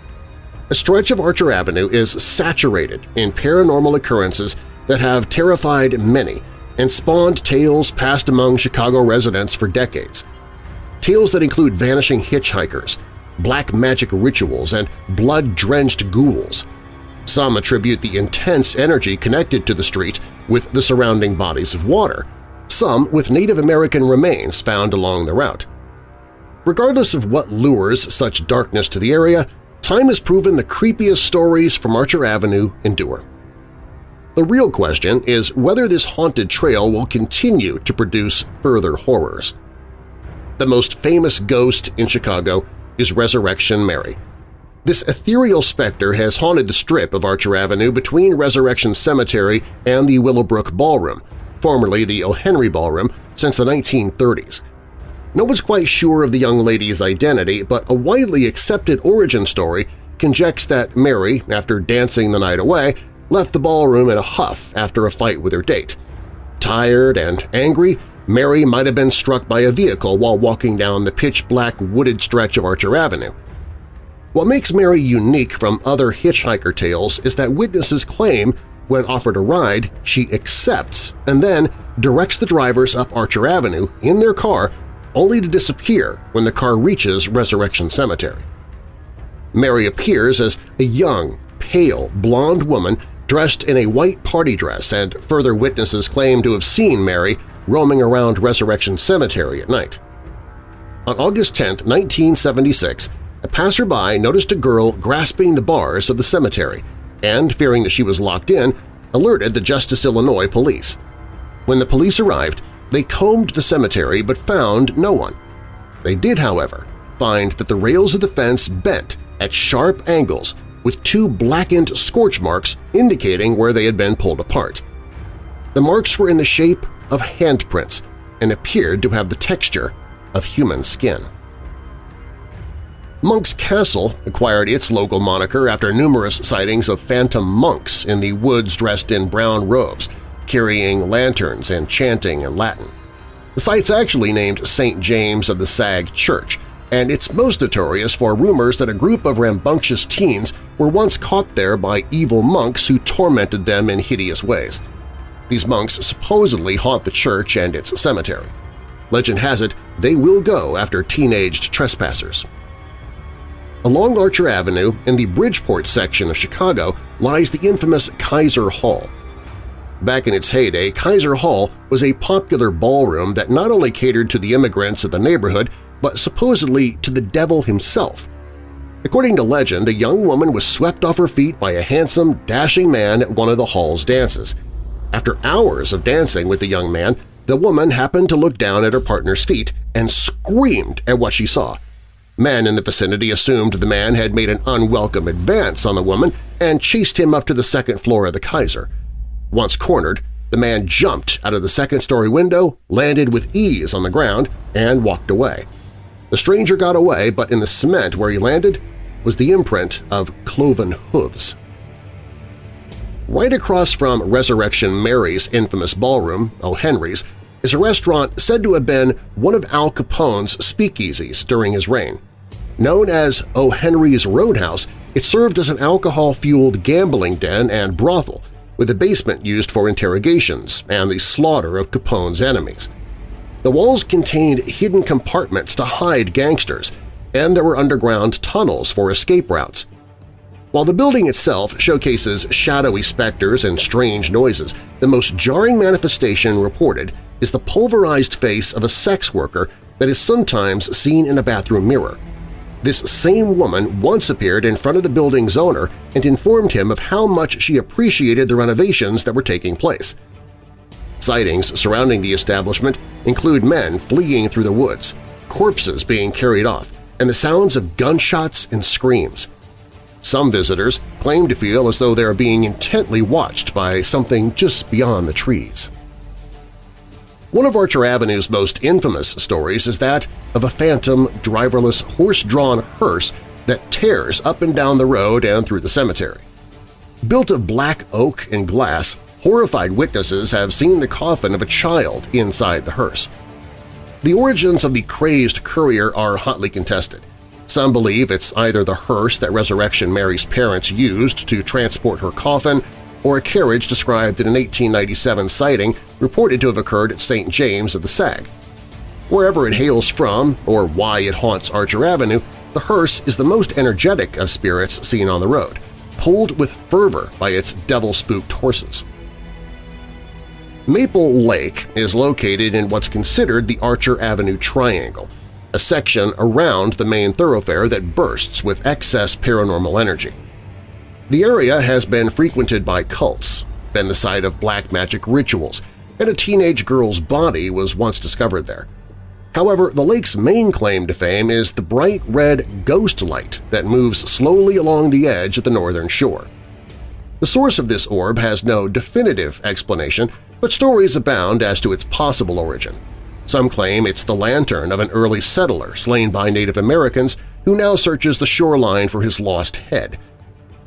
A stretch of Archer Avenue is saturated in paranormal occurrences that have terrified many and spawned tales passed among Chicago residents for decades. Tales that include vanishing hitchhikers, black magic rituals, and blood-drenched ghouls. Some attribute the intense energy connected to the street with the surrounding bodies of water, some with Native American remains found along the route. Regardless of what lures such darkness to the area, time has proven the creepiest stories from Archer Avenue endure. The real question is whether this haunted trail will continue to produce further horrors. The most famous ghost in Chicago is Resurrection Mary. This ethereal specter has haunted the strip of Archer Avenue between Resurrection Cemetery and the Willowbrook Ballroom, formerly the O. Henry Ballroom, since the 1930s. No one's quite sure of the young lady's identity, but a widely accepted origin story conjects that Mary, after dancing the night away, left the ballroom in a huff after a fight with her date. Tired and angry, Mary might have been struck by a vehicle while walking down the pitch-black wooded stretch of Archer Avenue. What makes Mary unique from other hitchhiker tales is that witnesses claim When offered a ride, she accepts and then directs the drivers up Archer Avenue in their car only to disappear when the car reaches Resurrection Cemetery. Mary appears as a young, pale, blonde woman dressed in a white party dress and further witnesses claim to have seen Mary roaming around Resurrection Cemetery at night. On August 10, 1976, a passerby noticed a girl grasping the bars of the cemetery and, fearing that she was locked in, alerted the Justice, Illinois police. When the police arrived, they combed the cemetery but found no one. They did, however, find that the rails of the fence bent at sharp angles with two blackened scorch marks indicating where they had been pulled apart. The marks were in the shape of handprints and appeared to have the texture of human skin. Monk's Castle acquired its local moniker after numerous sightings of phantom monks in the woods dressed in brown robes, carrying lanterns and chanting in Latin. The site's actually named St. James of the Sag Church, and it's most notorious for rumors that a group of rambunctious teens were once caught there by evil monks who tormented them in hideous ways. These monks supposedly haunt the church and its cemetery. Legend has it they will go after teenaged trespassers. Along Archer Avenue in the Bridgeport section of Chicago lies the infamous Kaiser Hall. Back in its heyday, Kaiser Hall was a popular ballroom that not only catered to the immigrants of the neighborhood but supposedly to the devil himself. According to legend, a young woman was swept off her feet by a handsome, dashing man at one of the hall's dances. After hours of dancing with the young man, the woman happened to look down at her partner's feet and screamed at what she saw. Men in the vicinity assumed the man had made an unwelcome advance on the woman and chased him up to the second floor of the Kaiser. Once cornered, the man jumped out of the second-story window, landed with ease on the ground, and walked away. The stranger got away, but in the cement where he landed was the imprint of cloven hooves. Right across from Resurrection Mary's infamous ballroom, O'Henry's, is a restaurant said to have been one of Al Capone's speakeasies during his reign. Known as O'Henry's Roadhouse, it served as an alcohol-fueled gambling den and brothel, with a basement used for interrogations and the slaughter of Capone's enemies. The walls contained hidden compartments to hide gangsters, and there were underground tunnels for escape routes. While the building itself showcases shadowy specters and strange noises, the most jarring manifestation reported is the pulverized face of a sex worker that is sometimes seen in a bathroom mirror. This same woman once appeared in front of the building's owner and informed him of how much she appreciated the renovations that were taking place. Sightings surrounding the establishment include men fleeing through the woods, corpses being carried off, and the sounds of gunshots and screams. Some visitors claim to feel as though they are being intently watched by something just beyond the trees. One of Archer Avenue's most infamous stories is that of a phantom, driverless, horse-drawn hearse that tears up and down the road and through the cemetery. Built of black oak and glass, horrified witnesses have seen the coffin of a child inside the hearse. The origins of the crazed courier are hotly contested. Some believe it's either the hearse that Resurrection Mary's parents used to transport her coffin or a carriage described in an 1897 sighting reported to have occurred at St. James of the Sag. Wherever it hails from or why it haunts Archer Avenue, the hearse is the most energetic of spirits seen on the road, pulled with fervor by its devil-spooked horses. Maple Lake is located in what's considered the Archer Avenue Triangle, a section around the main thoroughfare that bursts with excess paranormal energy. The area has been frequented by cults, been the site of black magic rituals, and a teenage girl's body was once discovered there. However, the lake's main claim to fame is the bright red ghost light that moves slowly along the edge of the northern shore. The source of this orb has no definitive explanation, but stories abound as to its possible origin. Some claim it's the lantern of an early settler slain by Native Americans who now searches the shoreline for his lost head,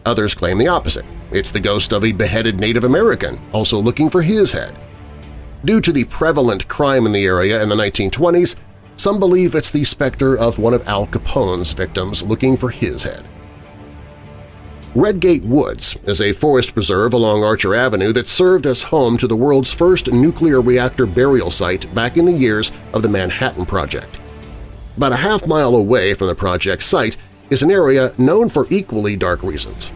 Others claim the opposite. It's the ghost of a beheaded Native American, also looking for his head. Due to the prevalent crime in the area in the 1920s, some believe it's the specter of one of Al Capone's victims looking for his head. Redgate Woods is a forest preserve along Archer Avenue that served as home to the world's first nuclear reactor burial site back in the years of the Manhattan Project. About a half mile away from the project site is an area known for equally dark reasons.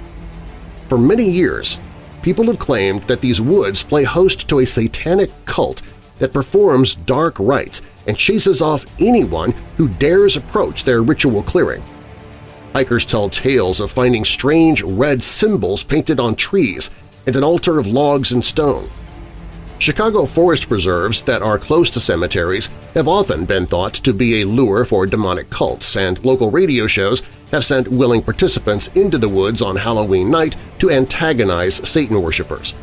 For many years, people have claimed that these woods play host to a satanic cult that performs dark rites and chases off anyone who dares approach their ritual clearing. Hikers tell tales of finding strange red symbols painted on trees and an altar of logs and stone. Chicago forest preserves that are close to cemeteries have often been thought to be a lure for demonic cults, and local radio shows have sent willing participants into the woods on Halloween night to antagonize Satan worshippers.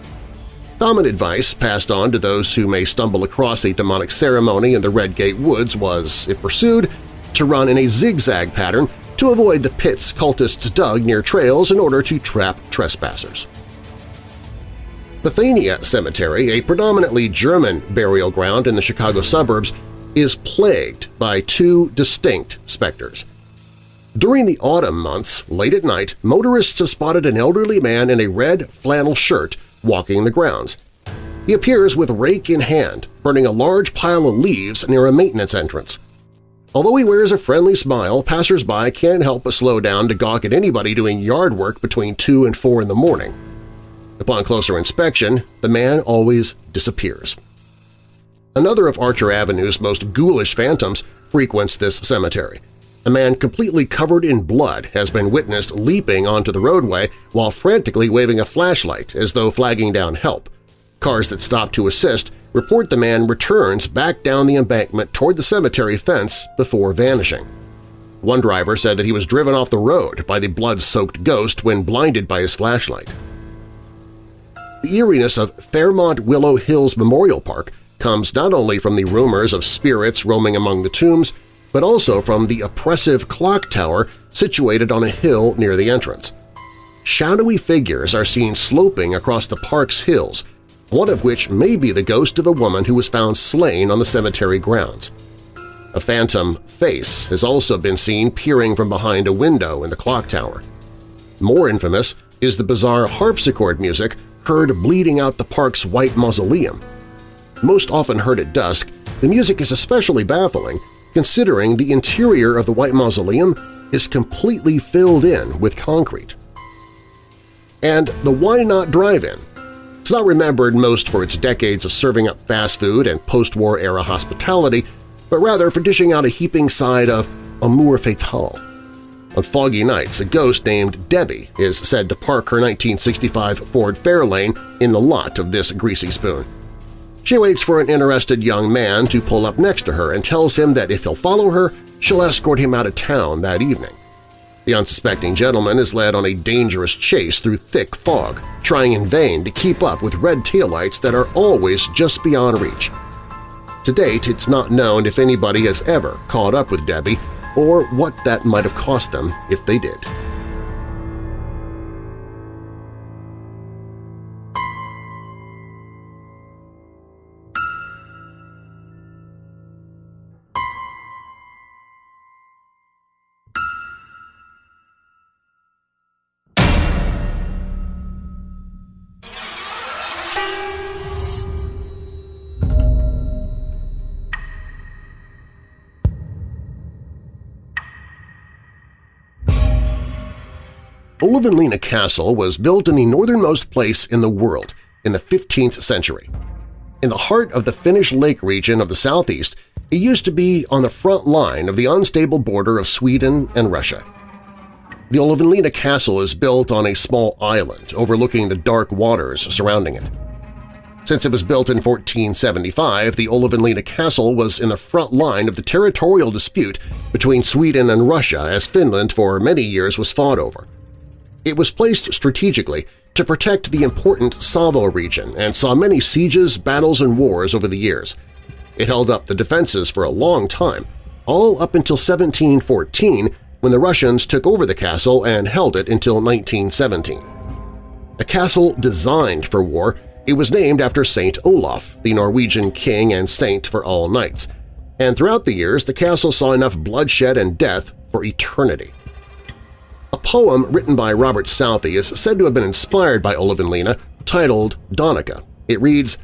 Common advice passed on to those who may stumble across a demonic ceremony in the Redgate Woods was, if pursued, to run in a zigzag pattern to avoid the pits cultists dug near trails in order to trap trespassers. Bethania Cemetery, a predominantly German burial ground in the Chicago suburbs, is plagued by two distinct specters. During the autumn months, late at night, motorists have spotted an elderly man in a red flannel shirt walking the grounds. He appears with rake in hand, burning a large pile of leaves near a maintenance entrance. Although he wears a friendly smile, passers-by can't help but slow down to gawk at anybody doing yard work between 2 and 4 in the morning. Upon closer inspection, the man always disappears. Another of Archer Avenue's most ghoulish phantoms frequents this cemetery. A man completely covered in blood has been witnessed leaping onto the roadway while frantically waving a flashlight as though flagging down help. Cars that stop to assist report the man returns back down the embankment toward the cemetery fence before vanishing. One driver said that he was driven off the road by the blood-soaked ghost when blinded by his flashlight. The eeriness of Fairmount Willow Hills Memorial Park comes not only from the rumors of spirits roaming among the tombs, but also from the oppressive clock tower situated on a hill near the entrance. Shadowy figures are seen sloping across the park's hills, one of which may be the ghost of a woman who was found slain on the cemetery grounds. A phantom face has also been seen peering from behind a window in the clock tower. More infamous is the bizarre harpsichord music heard bleeding out the park's white mausoleum. Most often heard at dusk, the music is especially baffling considering the interior of the White Mausoleum is completely filled in with concrete. And the Why Not Drive-In. It's not remembered most for its decades of serving up fast food and post-war era hospitality, but rather for dishing out a heaping side of amour fatale. On foggy nights, a ghost named Debbie is said to park her 1965 Ford Fairlane in the lot of this greasy spoon. She waits for an interested young man to pull up next to her and tells him that if he'll follow her, she'll escort him out of town that evening. The unsuspecting gentleman is led on a dangerous chase through thick fog, trying in vain to keep up with red taillights that are always just beyond reach. To date, it's not known if anybody has ever caught up with Debbie or what that might have cost them if they did. Olavinlinna Castle was built in the northernmost place in the world in the 15th century. In the heart of the Finnish lake region of the southeast, it used to be on the front line of the unstable border of Sweden and Russia. The Olavinlinna Castle is built on a small island overlooking the dark waters surrounding it. Since it was built in 1475, the Olavinlinna Castle was in the front line of the territorial dispute between Sweden and Russia as Finland for many years was fought over. It was placed strategically to protect the important Savo region and saw many sieges, battles, and wars over the years. It held up the defenses for a long time, all up until 1714 when the Russians took over the castle and held it until 1917. A castle designed for war, it was named after Saint Olaf, the Norwegian king and saint for all knights, and throughout the years the castle saw enough bloodshed and death for eternity. Poem written by Robert Southey is said to have been inspired by Olavinlinna titled Donica. It reads,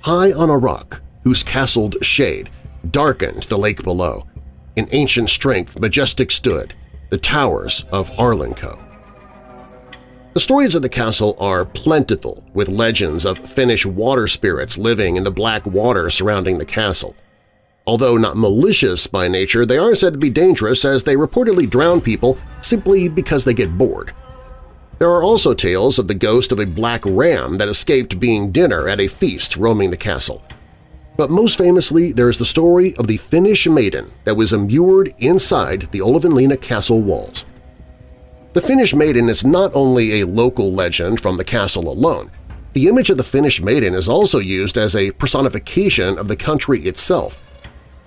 High on a rock, whose castled shade darkened the lake below, in ancient strength majestic stood the towers of Arlinkow. The stories of the castle are plentiful, with legends of Finnish water spirits living in the black water surrounding the castle. Although not malicious by nature, they are said to be dangerous as they reportedly drown people simply because they get bored. There are also tales of the ghost of a black ram that escaped being dinner at a feast roaming the castle. But most famously, there is the story of the Finnish maiden that was immured inside the Olavinlinna castle walls. The Finnish maiden is not only a local legend from the castle alone. The image of the Finnish maiden is also used as a personification of the country itself.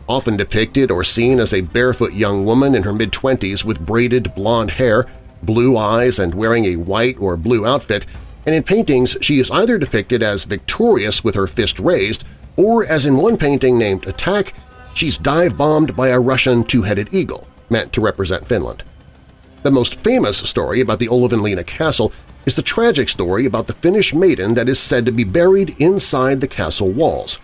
Often depicted or seen as a barefoot young woman in her mid-twenties with braided blonde hair, blue eyes, and wearing a white or blue outfit, and in paintings she is either depicted as victorious with her fist raised or, as in one painting named Attack, she's dive-bombed by a Russian two-headed eagle, meant to represent Finland. The most famous story about the Olavinlinna castle is the tragic story about the Finnish maiden that is said to be buried inside the castle walls.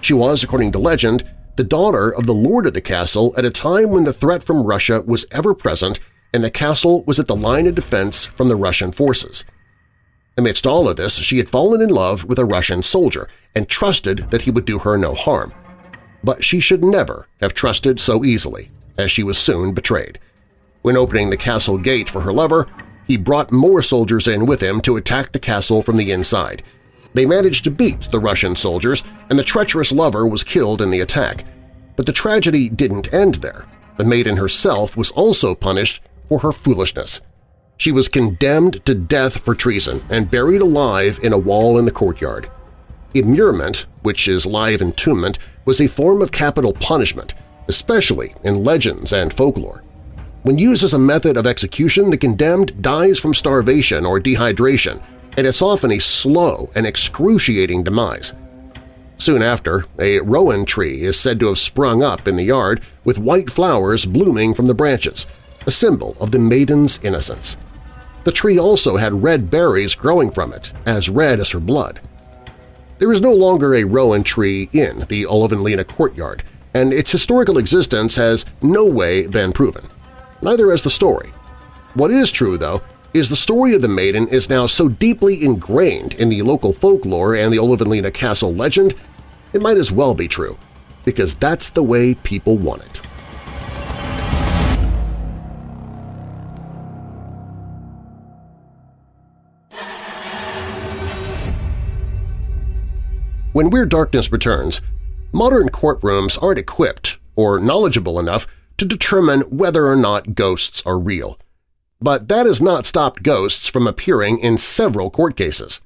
She was, according to legend, the daughter of the lord of the castle at a time when the threat from Russia was ever-present and the castle was at the line of defense from the Russian forces. Amidst all of this, she had fallen in love with a Russian soldier and trusted that he would do her no harm. But she should never have trusted so easily, as she was soon betrayed. When opening the castle gate for her lover, he brought more soldiers in with him to attack the castle from the inside. They managed to beat the Russian soldiers, and the treacherous lover was killed in the attack. But the tragedy didn't end there. The maiden herself was also punished for her foolishness. She was condemned to death for treason and buried alive in a wall in the courtyard. Immurement, which is live entombment, was a form of capital punishment, especially in legends and folklore. When used as a method of execution, the condemned dies from starvation or dehydration, and it's often a slow and excruciating demise. Soon after, a rowan tree is said to have sprung up in the yard with white flowers blooming from the branches, a symbol of the maiden's innocence. The tree also had red berries growing from it, as red as her blood. There is no longer a rowan tree in the Olavinlinna courtyard, and its historical existence has no way been proven neither has the story. What is true, though, is the story of the maiden is now so deeply ingrained in the local folklore and the Olavinlinna castle legend, it might as well be true, because that's the way people want it. When Weird Darkness returns, modern courtrooms aren't equipped or knowledgeable enough to determine whether or not ghosts are real. But that has not stopped ghosts from appearing in several court cases.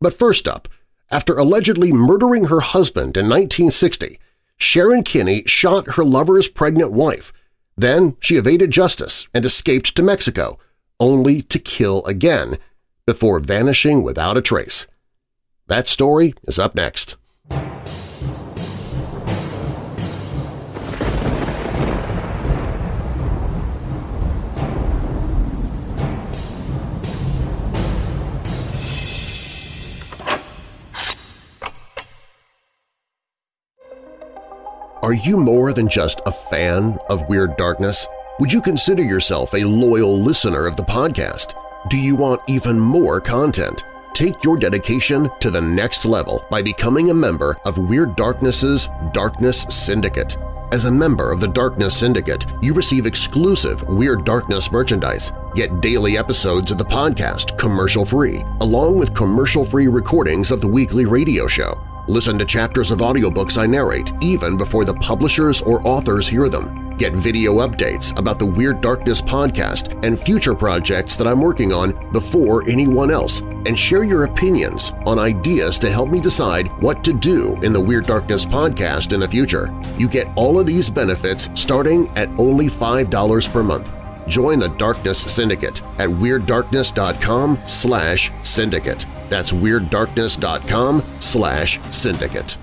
But first up, after allegedly murdering her husband in 1960, Sharon Kinney shot her lover's pregnant wife. Then she evaded justice and escaped to Mexico, only to kill again, before vanishing without a trace. That story is up next. Are you more than just a fan of Weird Darkness? Would you consider yourself a loyal listener of the podcast? Do you want even more content? Take your dedication to the next level by becoming a member of Weird Darkness's Darkness Syndicate. As a member of the Darkness Syndicate, you receive exclusive Weird Darkness merchandise, get daily episodes of the podcast commercial-free, along with commercial-free recordings of the weekly radio show. Listen to chapters of audiobooks I narrate even before the publishers or authors hear them. Get video updates about the Weird Darkness podcast and future projects that I'm working on before anyone else, and share your opinions on ideas to help me decide what to do in the Weird Darkness podcast in the future. You get all of these benefits starting at only $5 per month. Join the Darkness Syndicate at WeirdDarkness.com slash syndicate. That's WeirdDarkness.com slash syndicate.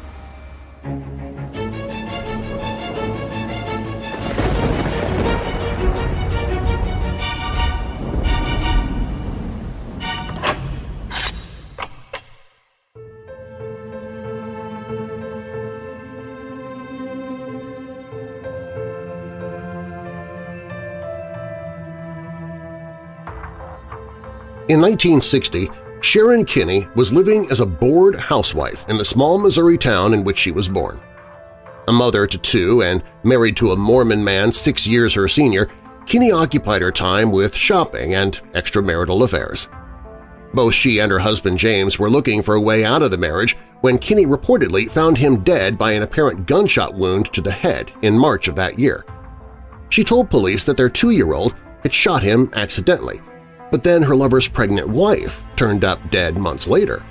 In 1960, Sharon Kinney was living as a bored housewife in the small Missouri town in which she was born. A mother to two and married to a Mormon man six years her senior, Kinney occupied her time with shopping and extramarital affairs. Both she and her husband James were looking for a way out of the marriage when Kinney reportedly found him dead by an apparent gunshot wound to the head in March of that year. She told police that their two-year-old had shot him accidentally, but then her lover's pregnant wife turned up dead months later.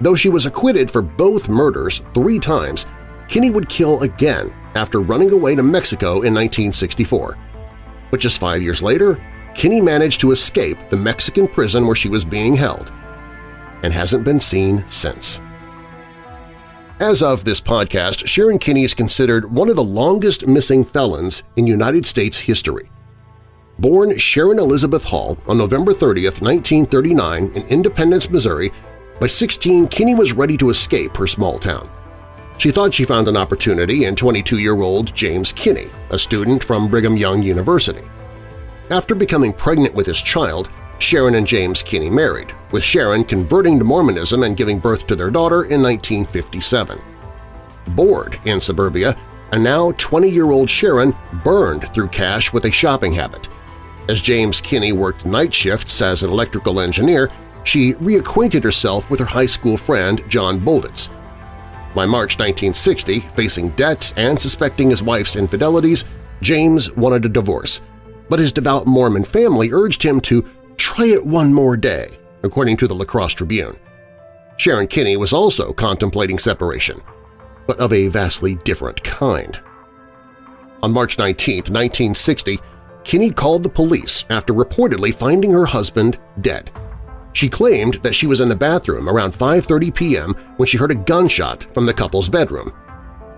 Though she was acquitted for both murders three times, Kinne would kill again after running away to Mexico in 1964. But just five years later, Kinne managed to escape the Mexican prison where she was being held and hasn't been seen since. As of this podcast, Sharon Kinne is considered one of the longest missing felons in United States history. Born Sharon Elizabeth Hall on November 30, 1939 in Independence, Missouri, by 16 Kinne was ready to escape her small town. She thought she found an opportunity in 22-year-old James Kinne, a student from Brigham Young University. After becoming pregnant with his child, Sharon and James Kinne married, with Sharon converting to Mormonism and giving birth to their daughter in 1957. Bored in suburbia, a now 20-year-old Sharon burned through cash with a shopping habit. As James Kinne worked night shifts as an electrical engineer, she reacquainted herself with her high school friend John Bolditz. By March 1960, facing debt and suspecting his wife's infidelities, James wanted a divorce, but his devout Mormon family urged him to try it one more day, according to the La Crosse Tribune. Sharon Kinne was also contemplating separation, but of a vastly different kind. On March 19, 1960, Kinne called the police after reportedly finding her husband dead. She claimed that she was in the bathroom around 5.30 p.m. when she heard a gunshot from the couple's bedroom.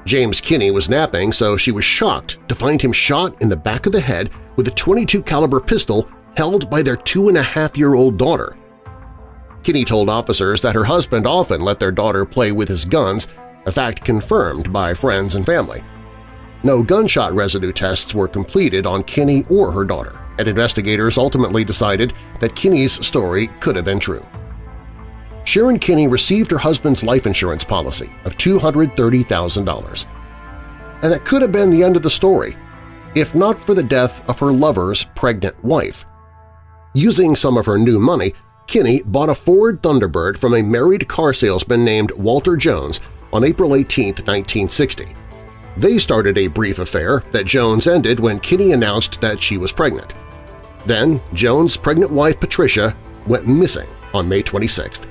James Kinne was napping, so she was shocked to find him shot in the back of the head with a 22 caliber pistol held by their two-and-a-half-year-old daughter. Kinne told officers that her husband often let their daughter play with his guns, a fact confirmed by friends and family. No gunshot residue tests were completed on Kinne or her daughter, and investigators ultimately decided that Kinne's story could have been true. Sharon Kinne received her husband's life insurance policy of $230,000. And that could have been the end of the story, if not for the death of her lover's pregnant wife. Using some of her new money, Kinne bought a Ford Thunderbird from a married car salesman named Walter Jones on April 18, 1960. They started a brief affair that Jones ended when Kinne announced that she was pregnant. Then Jones' pregnant wife Patricia went missing on May 26th.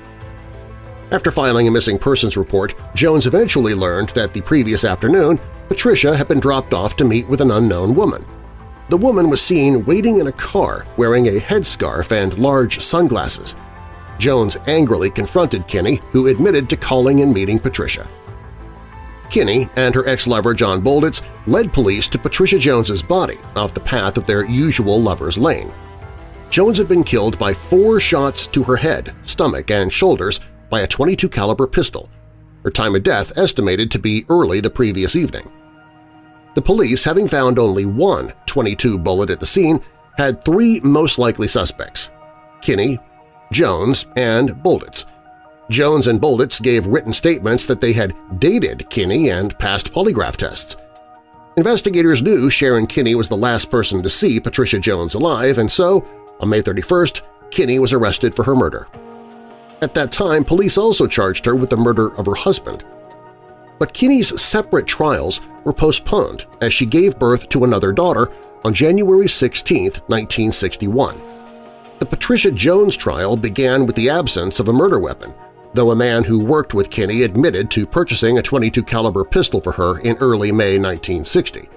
After filing a missing persons report, Jones eventually learned that the previous afternoon Patricia had been dropped off to meet with an unknown woman. The woman was seen waiting in a car wearing a headscarf and large sunglasses. Jones angrily confronted Kinne, who admitted to calling and meeting Patricia. Kinne and her ex-lover John Bolditz led police to Patricia Jones's body off the path of their usual lover's lane. Jones had been killed by four shots to her head, stomach, and shoulders by a 22 caliber pistol, her time of death estimated to be early the previous evening. The police, having found only one 22 bullet at the scene, had three most likely suspects – Kinne, Jones, and Bolditz. Jones and Bolditz gave written statements that they had dated Kinne and passed polygraph tests. Investigators knew Sharon Kinne was the last person to see Patricia Jones alive, and so, on May 31st, Kinne was arrested for her murder. At that time, police also charged her with the murder of her husband. But Kinne's separate trials were postponed as she gave birth to another daughter on January 16, 1961. The Patricia Jones trial began with the absence of a murder weapon, though a man who worked with Kinne admitted to purchasing a 22 caliber pistol for her in early May 1960.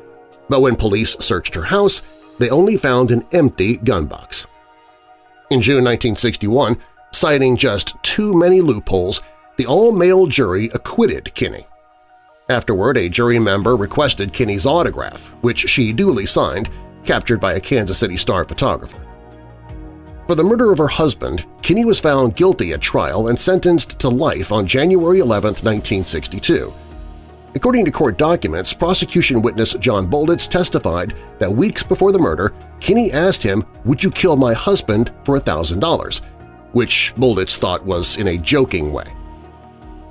But when police searched her house, they only found an empty gun box. In June 1961, citing just too many loopholes, the all-male jury acquitted Kinne. Afterward, a jury member requested Kinne's autograph, which she duly signed, captured by a Kansas City Star photographer. For the murder of her husband, Kinne was found guilty at trial and sentenced to life on January 11, 1962. According to court documents, prosecution witness John Bolditz testified that weeks before the murder, Kinne asked him, would you kill my husband for $1,000, which Bolditz thought was in a joking way.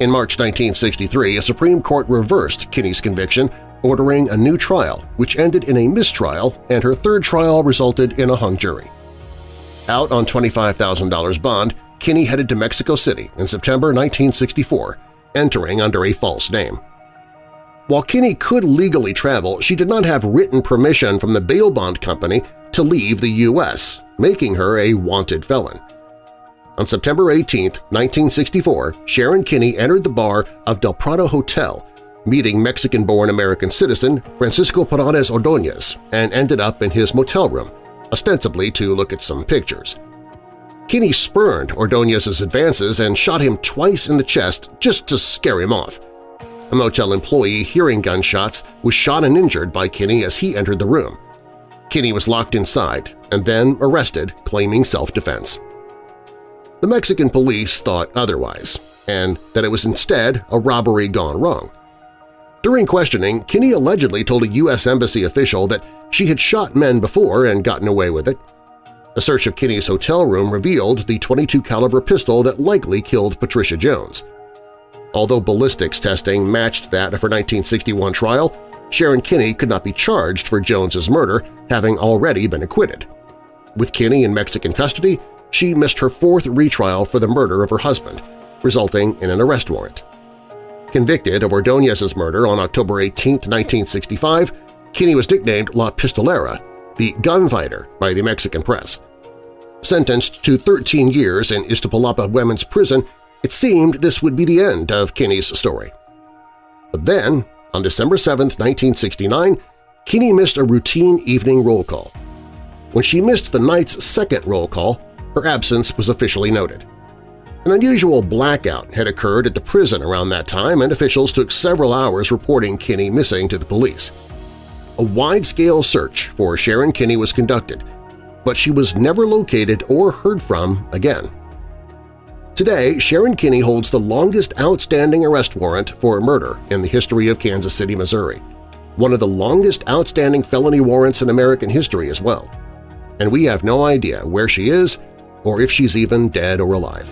In March 1963, a Supreme Court reversed Kinne's conviction, ordering a new trial, which ended in a mistrial, and her third trial resulted in a hung jury. Out on $25,000 bond, Kinne headed to Mexico City in September 1964, entering under a false name. While Kinne could legally travel, she did not have written permission from the bail bond company to leave the U.S., making her a wanted felon. On September 18, 1964, Sharon Kinne entered the bar of Del Prado Hotel, meeting Mexican-born American citizen Francisco Paredes Ordonez, and ended up in his motel room, ostensibly to look at some pictures. Kinne spurned Ordonez's advances and shot him twice in the chest just to scare him off. A motel employee hearing gunshots was shot and injured by Kinne as he entered the room. Kinne was locked inside and then arrested claiming self-defense. The Mexican police thought otherwise, and that it was instead a robbery gone wrong. During questioning, Kinne allegedly told a U.S. Embassy official that she had shot men before and gotten away with it. A search of Kinne's hotel room revealed the 22 caliber pistol that likely killed Patricia Jones. Although ballistics testing matched that of her 1961 trial, Sharon Kinne could not be charged for Jones's murder, having already been acquitted. With Kinne in Mexican custody, she missed her fourth retrial for the murder of her husband, resulting in an arrest warrant. Convicted of Ordonez's murder on October 18, 1965, Kinne was nicknamed La Pistolera, the gunfighter by the Mexican press. Sentenced to 13 years in Iztapalapa Women's Prison, it seemed this would be the end of Kinne's story. But then, on December 7, 1969, Kinne missed a routine evening roll call. When she missed the night's second roll call, her absence was officially noted. An unusual blackout had occurred at the prison around that time and officials took several hours reporting Kinne missing to the police. A wide-scale search for Sharon Kinne was conducted, but she was never located or heard from again. Today, Sharon Kinne holds the longest outstanding arrest warrant for a murder in the history of Kansas City, Missouri, one of the longest outstanding felony warrants in American history as well. And we have no idea where she is or if she's even dead or alive.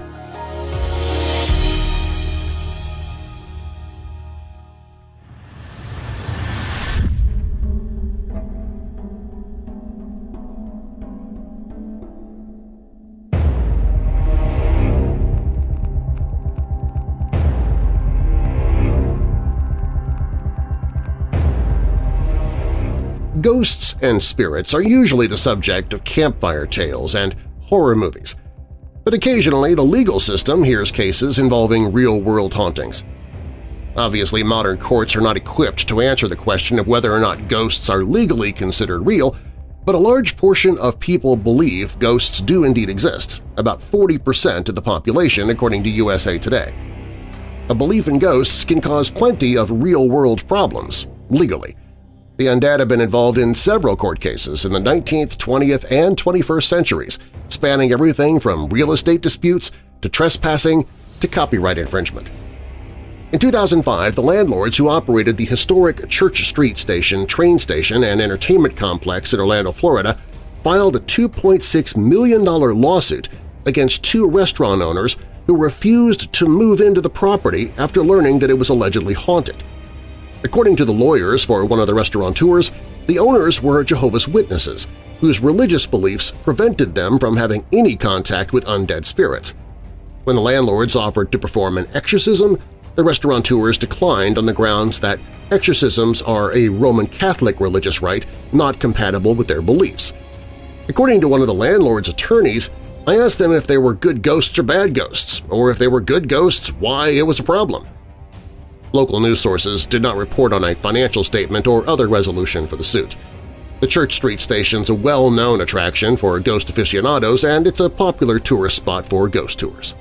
Ghosts and spirits are usually the subject of campfire tales and horror movies, but occasionally the legal system hears cases involving real-world hauntings. Obviously, modern courts are not equipped to answer the question of whether or not ghosts are legally considered real, but a large portion of people believe ghosts do indeed exist, about 40% of the population according to USA Today. A belief in ghosts can cause plenty of real-world problems, legally, the undead have been involved in several court cases in the 19th, 20th, and 21st centuries, spanning everything from real estate disputes to trespassing to copyright infringement. In 2005, the landlords who operated the historic Church Street Station train station and entertainment complex in Orlando, Florida, filed a $2.6 million lawsuit against two restaurant owners who refused to move into the property after learning that it was allegedly haunted. According to the lawyers for one of the restaurateurs, the owners were Jehovah's Witnesses, whose religious beliefs prevented them from having any contact with undead spirits. When the landlords offered to perform an exorcism, the restaurateurs declined on the grounds that exorcisms are a Roman Catholic religious rite not compatible with their beliefs. According to one of the landlord's attorneys, I asked them if they were good ghosts or bad ghosts, or if they were good ghosts, why it was a problem. Local news sources did not report on a financial statement or other resolution for the suit. The Church Street Station's a well-known attraction for ghost aficionados and it's a popular tourist spot for ghost tours.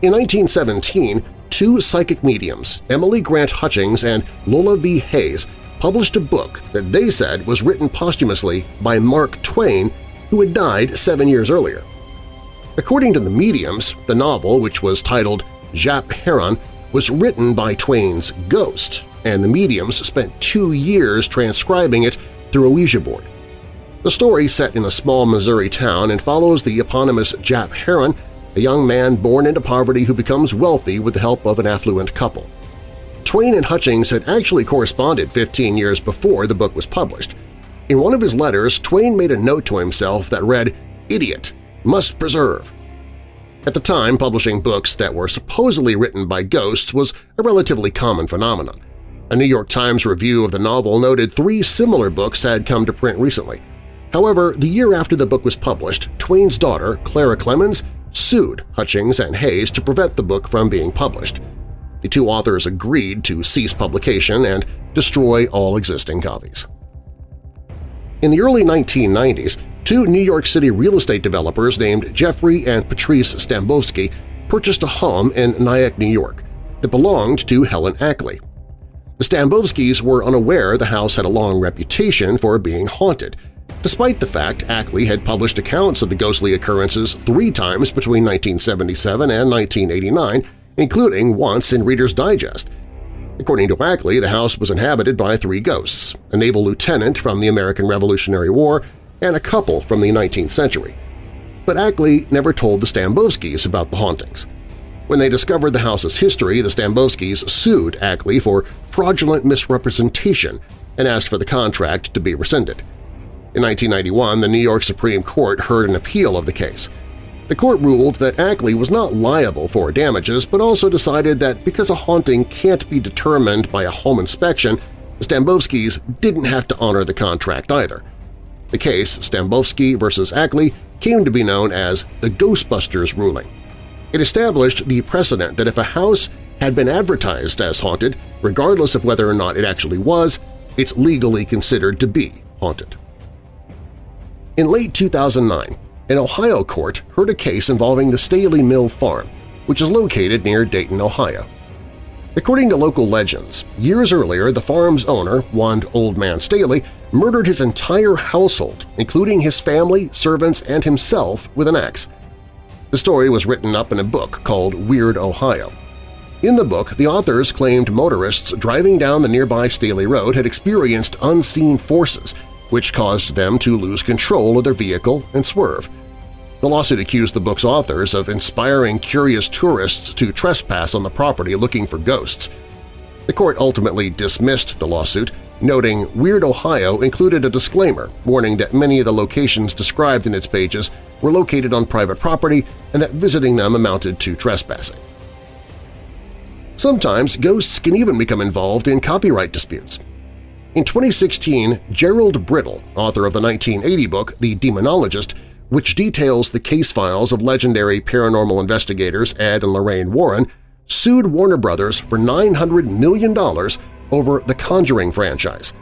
In 1917, two psychic mediums, Emily Grant Hutchings and Lola V. Hays, published a book that they said was written posthumously by Mark Twain, who had died seven years earlier. According to the mediums, the novel, which was titled Jap Herron, was written by Twain's ghost, and the mediums spent two years transcribing it through a Ouija board. The story set in a small Missouri town and follows the eponymous Jap Herron, a young man born into poverty who becomes wealthy with the help of an affluent couple. Twain and Hutchings had actually corresponded 15 years before the book was published. In one of his letters, Twain made a note to himself that read, Idiot! Must preserve! At the time, publishing books that were supposedly written by ghosts was a relatively common phenomenon. A New York Times review of the novel noted three similar books had come to print recently. However, the year after the book was published, Twain's daughter, Clara Clemens, sued Hutchings and Hays to prevent the book from being published. The two authors agreed to cease publication and destroy all existing copies. In the early 1990s, two New York City real estate developers named Jeffrey and Patrice Stambovsky purchased a home in Nyack, New York that belonged to Helen Ackley. The Stambovskys were unaware the house had a long reputation for being haunted, despite the fact Ackley had published accounts of the ghostly occurrences three times between 1977 and 1989, including once in Reader's Digest. According to Ackley, the house was inhabited by three ghosts, a naval lieutenant from the American Revolutionary War and a couple from the 19th century. But Ackley never told the Stambovskys about the hauntings. When they discovered the house's history, the Stambovskys sued Ackley for fraudulent misrepresentation and asked for the contract to be rescinded. In 1991, the New York Supreme Court heard an appeal of the case. The court ruled that Ackley was not liable for damages but also decided that because a haunting can't be determined by a home inspection, the Stambovskys didn't have to honor the contract either. The case, Stambovsky v. Ackley, came to be known as the Ghostbusters ruling. It established the precedent that if a house had been advertised as haunted, regardless of whether or not it actually was, it's legally considered to be haunted. In late 2009, an Ohio court heard a case involving the Staley Mill Farm, which is located near Dayton, Ohio. According to local legends, years earlier the farm's owner, one Old Man Staley, murdered his entire household, including his family, servants, and himself, with an axe. The story was written up in a book called Weird Ohio. In the book, the authors claimed motorists driving down the nearby Staley Road had experienced unseen forces which caused them to lose control of their vehicle and swerve. The lawsuit accused the book's authors of inspiring curious tourists to trespass on the property looking for ghosts. The court ultimately dismissed the lawsuit, noting Weird Ohio included a disclaimer warning that many of the locations described in its pages were located on private property and that visiting them amounted to trespassing. Sometimes ghosts can even become involved in copyright disputes. In 2016, Gerald Brittle, author of the 1980 book The Demonologist, which details the case files of legendary paranormal investigators Ed and Lorraine Warren, sued Warner Brothers for $900 million over the Conjuring franchise.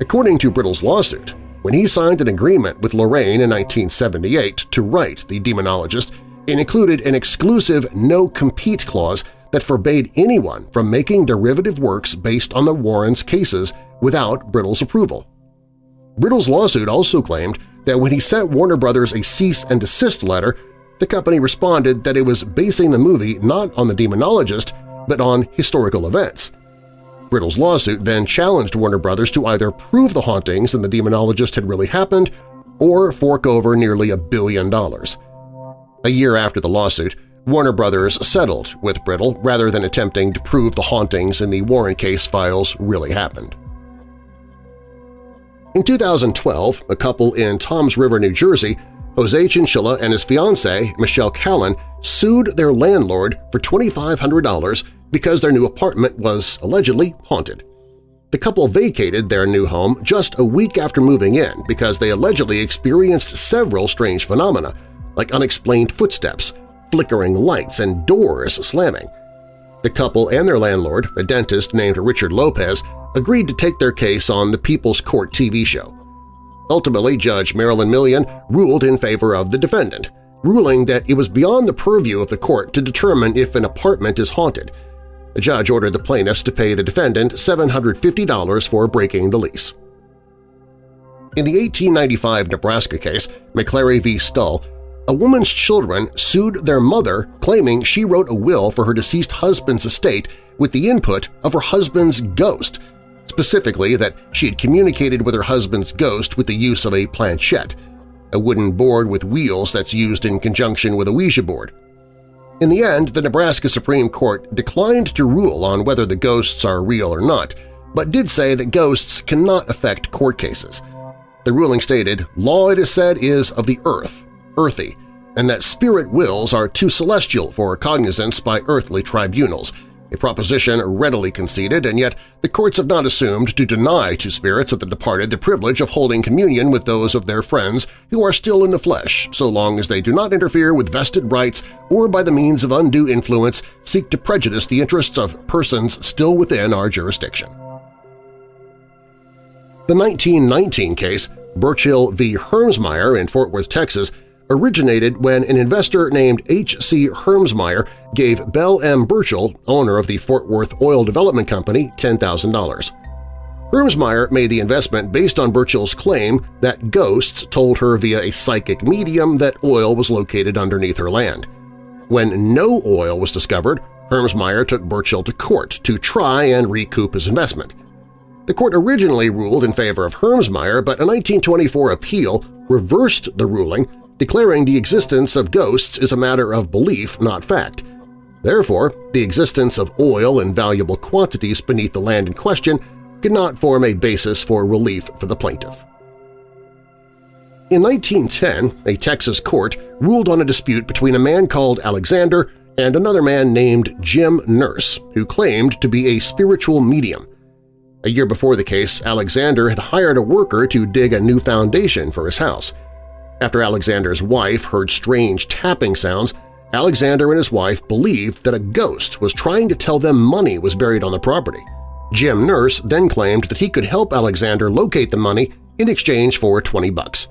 According to Brittle's lawsuit, when he signed an agreement with Lorraine in 1978 to write The Demonologist, it included an exclusive no-compete clause that forbade anyone from making derivative works based on the Warrens' cases without Brittle's approval. Brittle's lawsuit also claimed that when he sent Warner Brothers a cease and desist letter, the company responded that it was basing the movie not on the demonologist but on historical events. Brittle's lawsuit then challenged Warner Brothers to either prove the hauntings and the demonologist had really happened or fork over nearly a billion dollars. A year after the lawsuit, Warner Brothers settled with Brittle rather than attempting to prove the hauntings in the Warren case files really happened. In 2012, a couple in Toms River, New Jersey, Jose Chinchilla and his fiancée, Michelle Callan, sued their landlord for $2,500 because their new apartment was allegedly haunted. The couple vacated their new home just a week after moving in because they allegedly experienced several strange phenomena, like unexplained footsteps, flickering lights, and doors slamming. The couple and their landlord, a dentist named Richard Lopez, agreed to take their case on the People's Court TV show. Ultimately, Judge Marilyn Milian ruled in favor of the defendant, ruling that it was beyond the purview of the court to determine if an apartment is haunted. The judge ordered the plaintiffs to pay the defendant $750 for breaking the lease. In the 1895 Nebraska case, McClary v. Stull, a woman's children sued their mother claiming she wrote a will for her deceased husband's estate with the input of her husband's ghost specifically that she had communicated with her husband's ghost with the use of a planchette, a wooden board with wheels that's used in conjunction with a Ouija board. In the end, the Nebraska Supreme Court declined to rule on whether the ghosts are real or not, but did say that ghosts cannot affect court cases. The ruling stated, law it is said is of the earth, earthy, and that spirit wills are too celestial for cognizance by earthly tribunals, a proposition readily conceded, and yet the courts have not assumed to deny to spirits of the departed the privilege of holding communion with those of their friends who are still in the flesh so long as they do not interfere with vested rights or by the means of undue influence seek to prejudice the interests of persons still within our jurisdiction. The 1919 case, Burchill v. Hermsmeyer in Fort Worth, Texas, originated when an investor named H.C. Hermsmeyer gave Belle M. Burchill, owner of the Fort Worth Oil Development Company, $10,000. Hermsmeyer made the investment based on Burchill's claim that ghosts told her via a psychic medium that oil was located underneath her land. When no oil was discovered, Hermsmeyer took Burchill to court to try and recoup his investment. The court originally ruled in favor of Hermsmeyer, but a 1924 appeal reversed the ruling declaring the existence of ghosts is a matter of belief, not fact. Therefore, the existence of oil in valuable quantities beneath the land in question could not form a basis for relief for the plaintiff. In 1910, a Texas court ruled on a dispute between a man called Alexander and another man named Jim Nurse, who claimed to be a spiritual medium. A year before the case, Alexander had hired a worker to dig a new foundation for his house. After Alexander's wife heard strange tapping sounds, Alexander and his wife believed that a ghost was trying to tell them money was buried on the property. Jim Nurse then claimed that he could help Alexander locate the money in exchange for 20 bucks.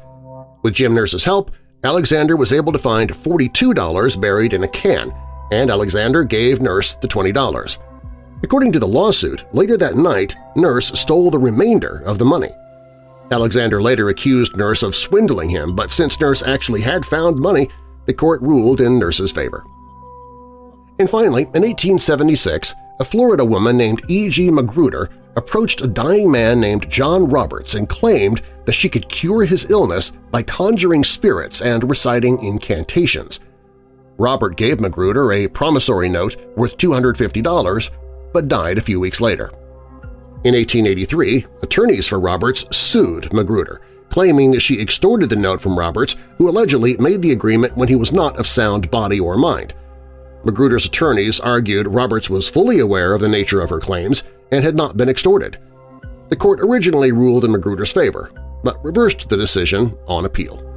With Jim Nurse's help, Alexander was able to find $42 buried in a can, and Alexander gave Nurse the $20. According to the lawsuit, later that night, Nurse stole the remainder of the money. Alexander later accused Nurse of swindling him, but since Nurse actually had found money, the court ruled in Nurse's favor. And finally, in 1876, a Florida woman named E.G. Magruder approached a dying man named John Roberts and claimed that she could cure his illness by conjuring spirits and reciting incantations. Robert gave Magruder a promissory note worth $250, but died a few weeks later. In 1883, attorneys for Roberts sued Magruder, claiming that she extorted the note from Roberts, who allegedly made the agreement when he was not of sound body or mind. Magruder's attorneys argued Roberts was fully aware of the nature of her claims and had not been extorted. The court originally ruled in Magruder's favor, but reversed the decision on appeal.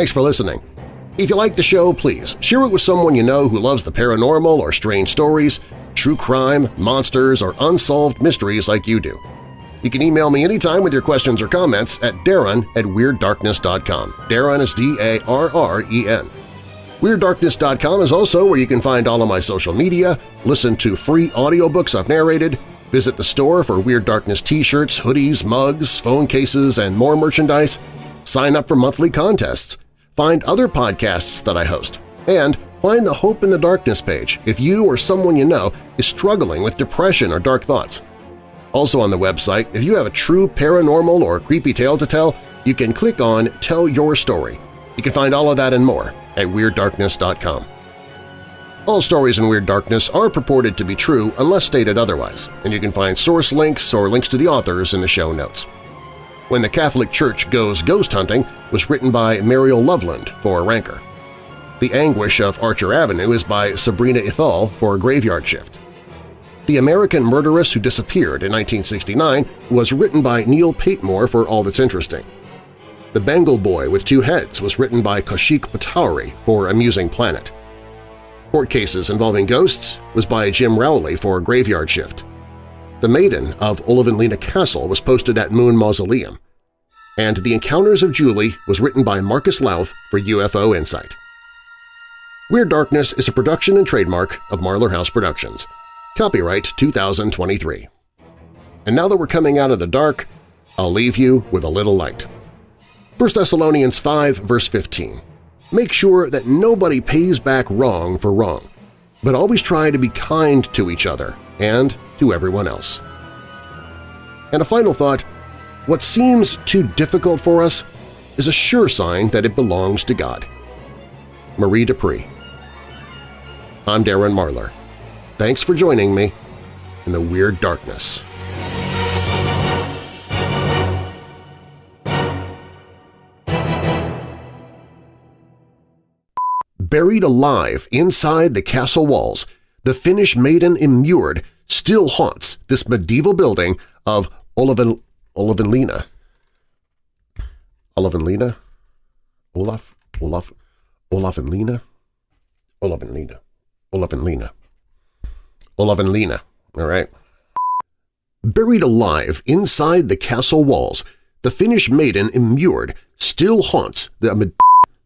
Thanks for listening. If you like the show, please share it with someone you know who loves the paranormal or strange stories, true crime, monsters, or unsolved mysteries like you do. You can email me anytime with your questions or comments at darren at WeirdDarkness.com. Darren is D-A-R-R-E-N. WeirdDarkness.com is also where you can find all of my social media, listen to free audiobooks I've narrated, visit the store for Weird Darkness t-shirts, hoodies, mugs, phone cases, and more merchandise, sign up for monthly contests, find other podcasts that I host, and find the Hope in the Darkness page if you or someone you know is struggling with depression or dark thoughts. Also on the website, if you have a true paranormal or creepy tale to tell, you can click on Tell Your Story. You can find all of that and more at WeirdDarkness.com. All stories in Weird Darkness are purported to be true unless stated otherwise, and you can find source links or links to the authors in the show notes. When the Catholic Church Goes Ghost Hunting was written by Mariel Loveland for Ranker. The Anguish of Archer Avenue is by Sabrina Ithal for Graveyard Shift. The American Murderess Who Disappeared in 1969 was written by Neil Patemore for All That's Interesting. The Bengal Boy with Two Heads was written by Kaushik Patowary for Amusing Planet. Court Cases Involving Ghosts was by Jim Rowley for Graveyard Shift. The Maiden of Olavinlinna Castle was posted at Moon Mausoleum, and The Encounters of Julie was written by Marcus Lowth for UFO Insight. Weird Darkness is a production and trademark of Marlar House Productions. Copyright 2023. And now that we're coming out of the dark, I'll leave you with a little light. 1 Thessalonians 5 verse 15 Make sure that nobody pays back wrong for wrong, but always try to be kind to each other and to everyone else. And a final thought, what seems too difficult for us is a sure sign that it belongs to God. Marie Dupree I'm Darren Marlar. Thanks for joining me in the Weird Darkness. Buried alive inside the castle walls, the Finnish maiden immured still haunts this medieval building of Olaven, Olavenlina. Olavenlina? Olaf? and Lena? Olaf Olav and Lena? Olaf? Olavenlina? Olavenlina. Olavenlina. Olavenlina. All right. Buried alive inside the castle walls, the Finnish maiden immured still haunts the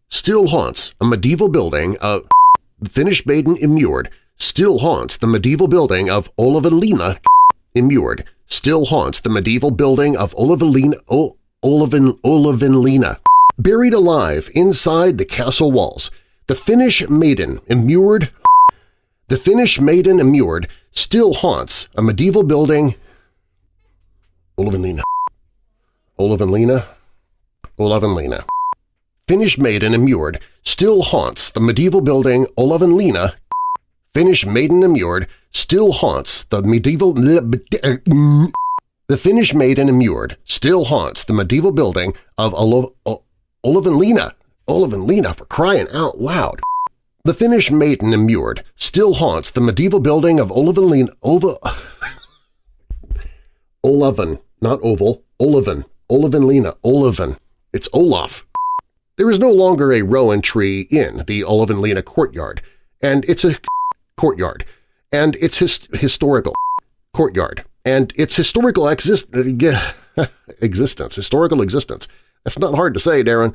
still haunts a medieval building of the Finnish maiden immured still haunts the medieval building of Olavenlina immured still haunts the medieval building of Olavenlina o, Olaven, Olavenlina. Buried alive inside the castle walls, the Finnish maiden immured the Finnish maiden immured still haunts a medieval building Olavenlina. Olavenlina? Olavenlina. Finnish maiden immured still haunts the medieval building Olavenlina. Finnish maiden immured still haunts the medieval uh, the Finnish maiden immured still haunts the medieval building of Olavenlina. Olavenlina for crying out loud. The Finnish maiden immured still haunts the medieval building of Olavenlina. Ova Olaven, not oval, Olaven, Olavenlina, Olaven. It's Olaf. There is no longer a rowan tree in the Olavenlina courtyard, and it's a courtyard, and it's his historical courtyard, and its historical exist existence, historical existence. That's not hard to say, Darren.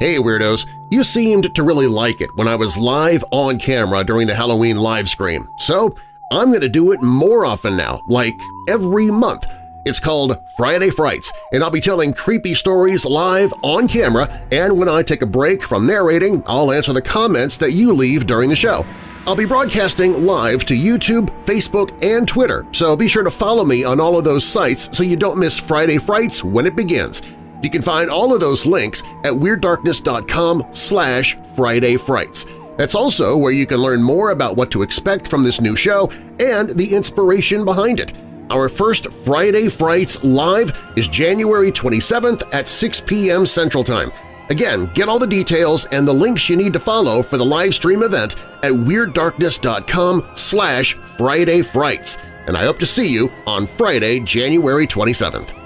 Hey Weirdos! You seemed to really like it when I was live on camera during the Halloween live stream, so I'm going to do it more often now, like every month. It's called Friday Frights, and I'll be telling creepy stories live on camera, and when I take a break from narrating, I'll answer the comments that you leave during the show. I'll be broadcasting live to YouTube, Facebook, and Twitter, so be sure to follow me on all of those sites so you don't miss Friday Frights when it begins. You can find all of those links at WeirdDarkness.com slash Friday Frights. That's also where you can learn more about what to expect from this new show and the inspiration behind it. Our first Friday Frights Live is January 27th at 6 p.m. Central Time. Again, get all the details and the links you need to follow for the live stream event at WeirdDarkness.com slash Friday Frights, and I hope to see you on Friday, January 27th.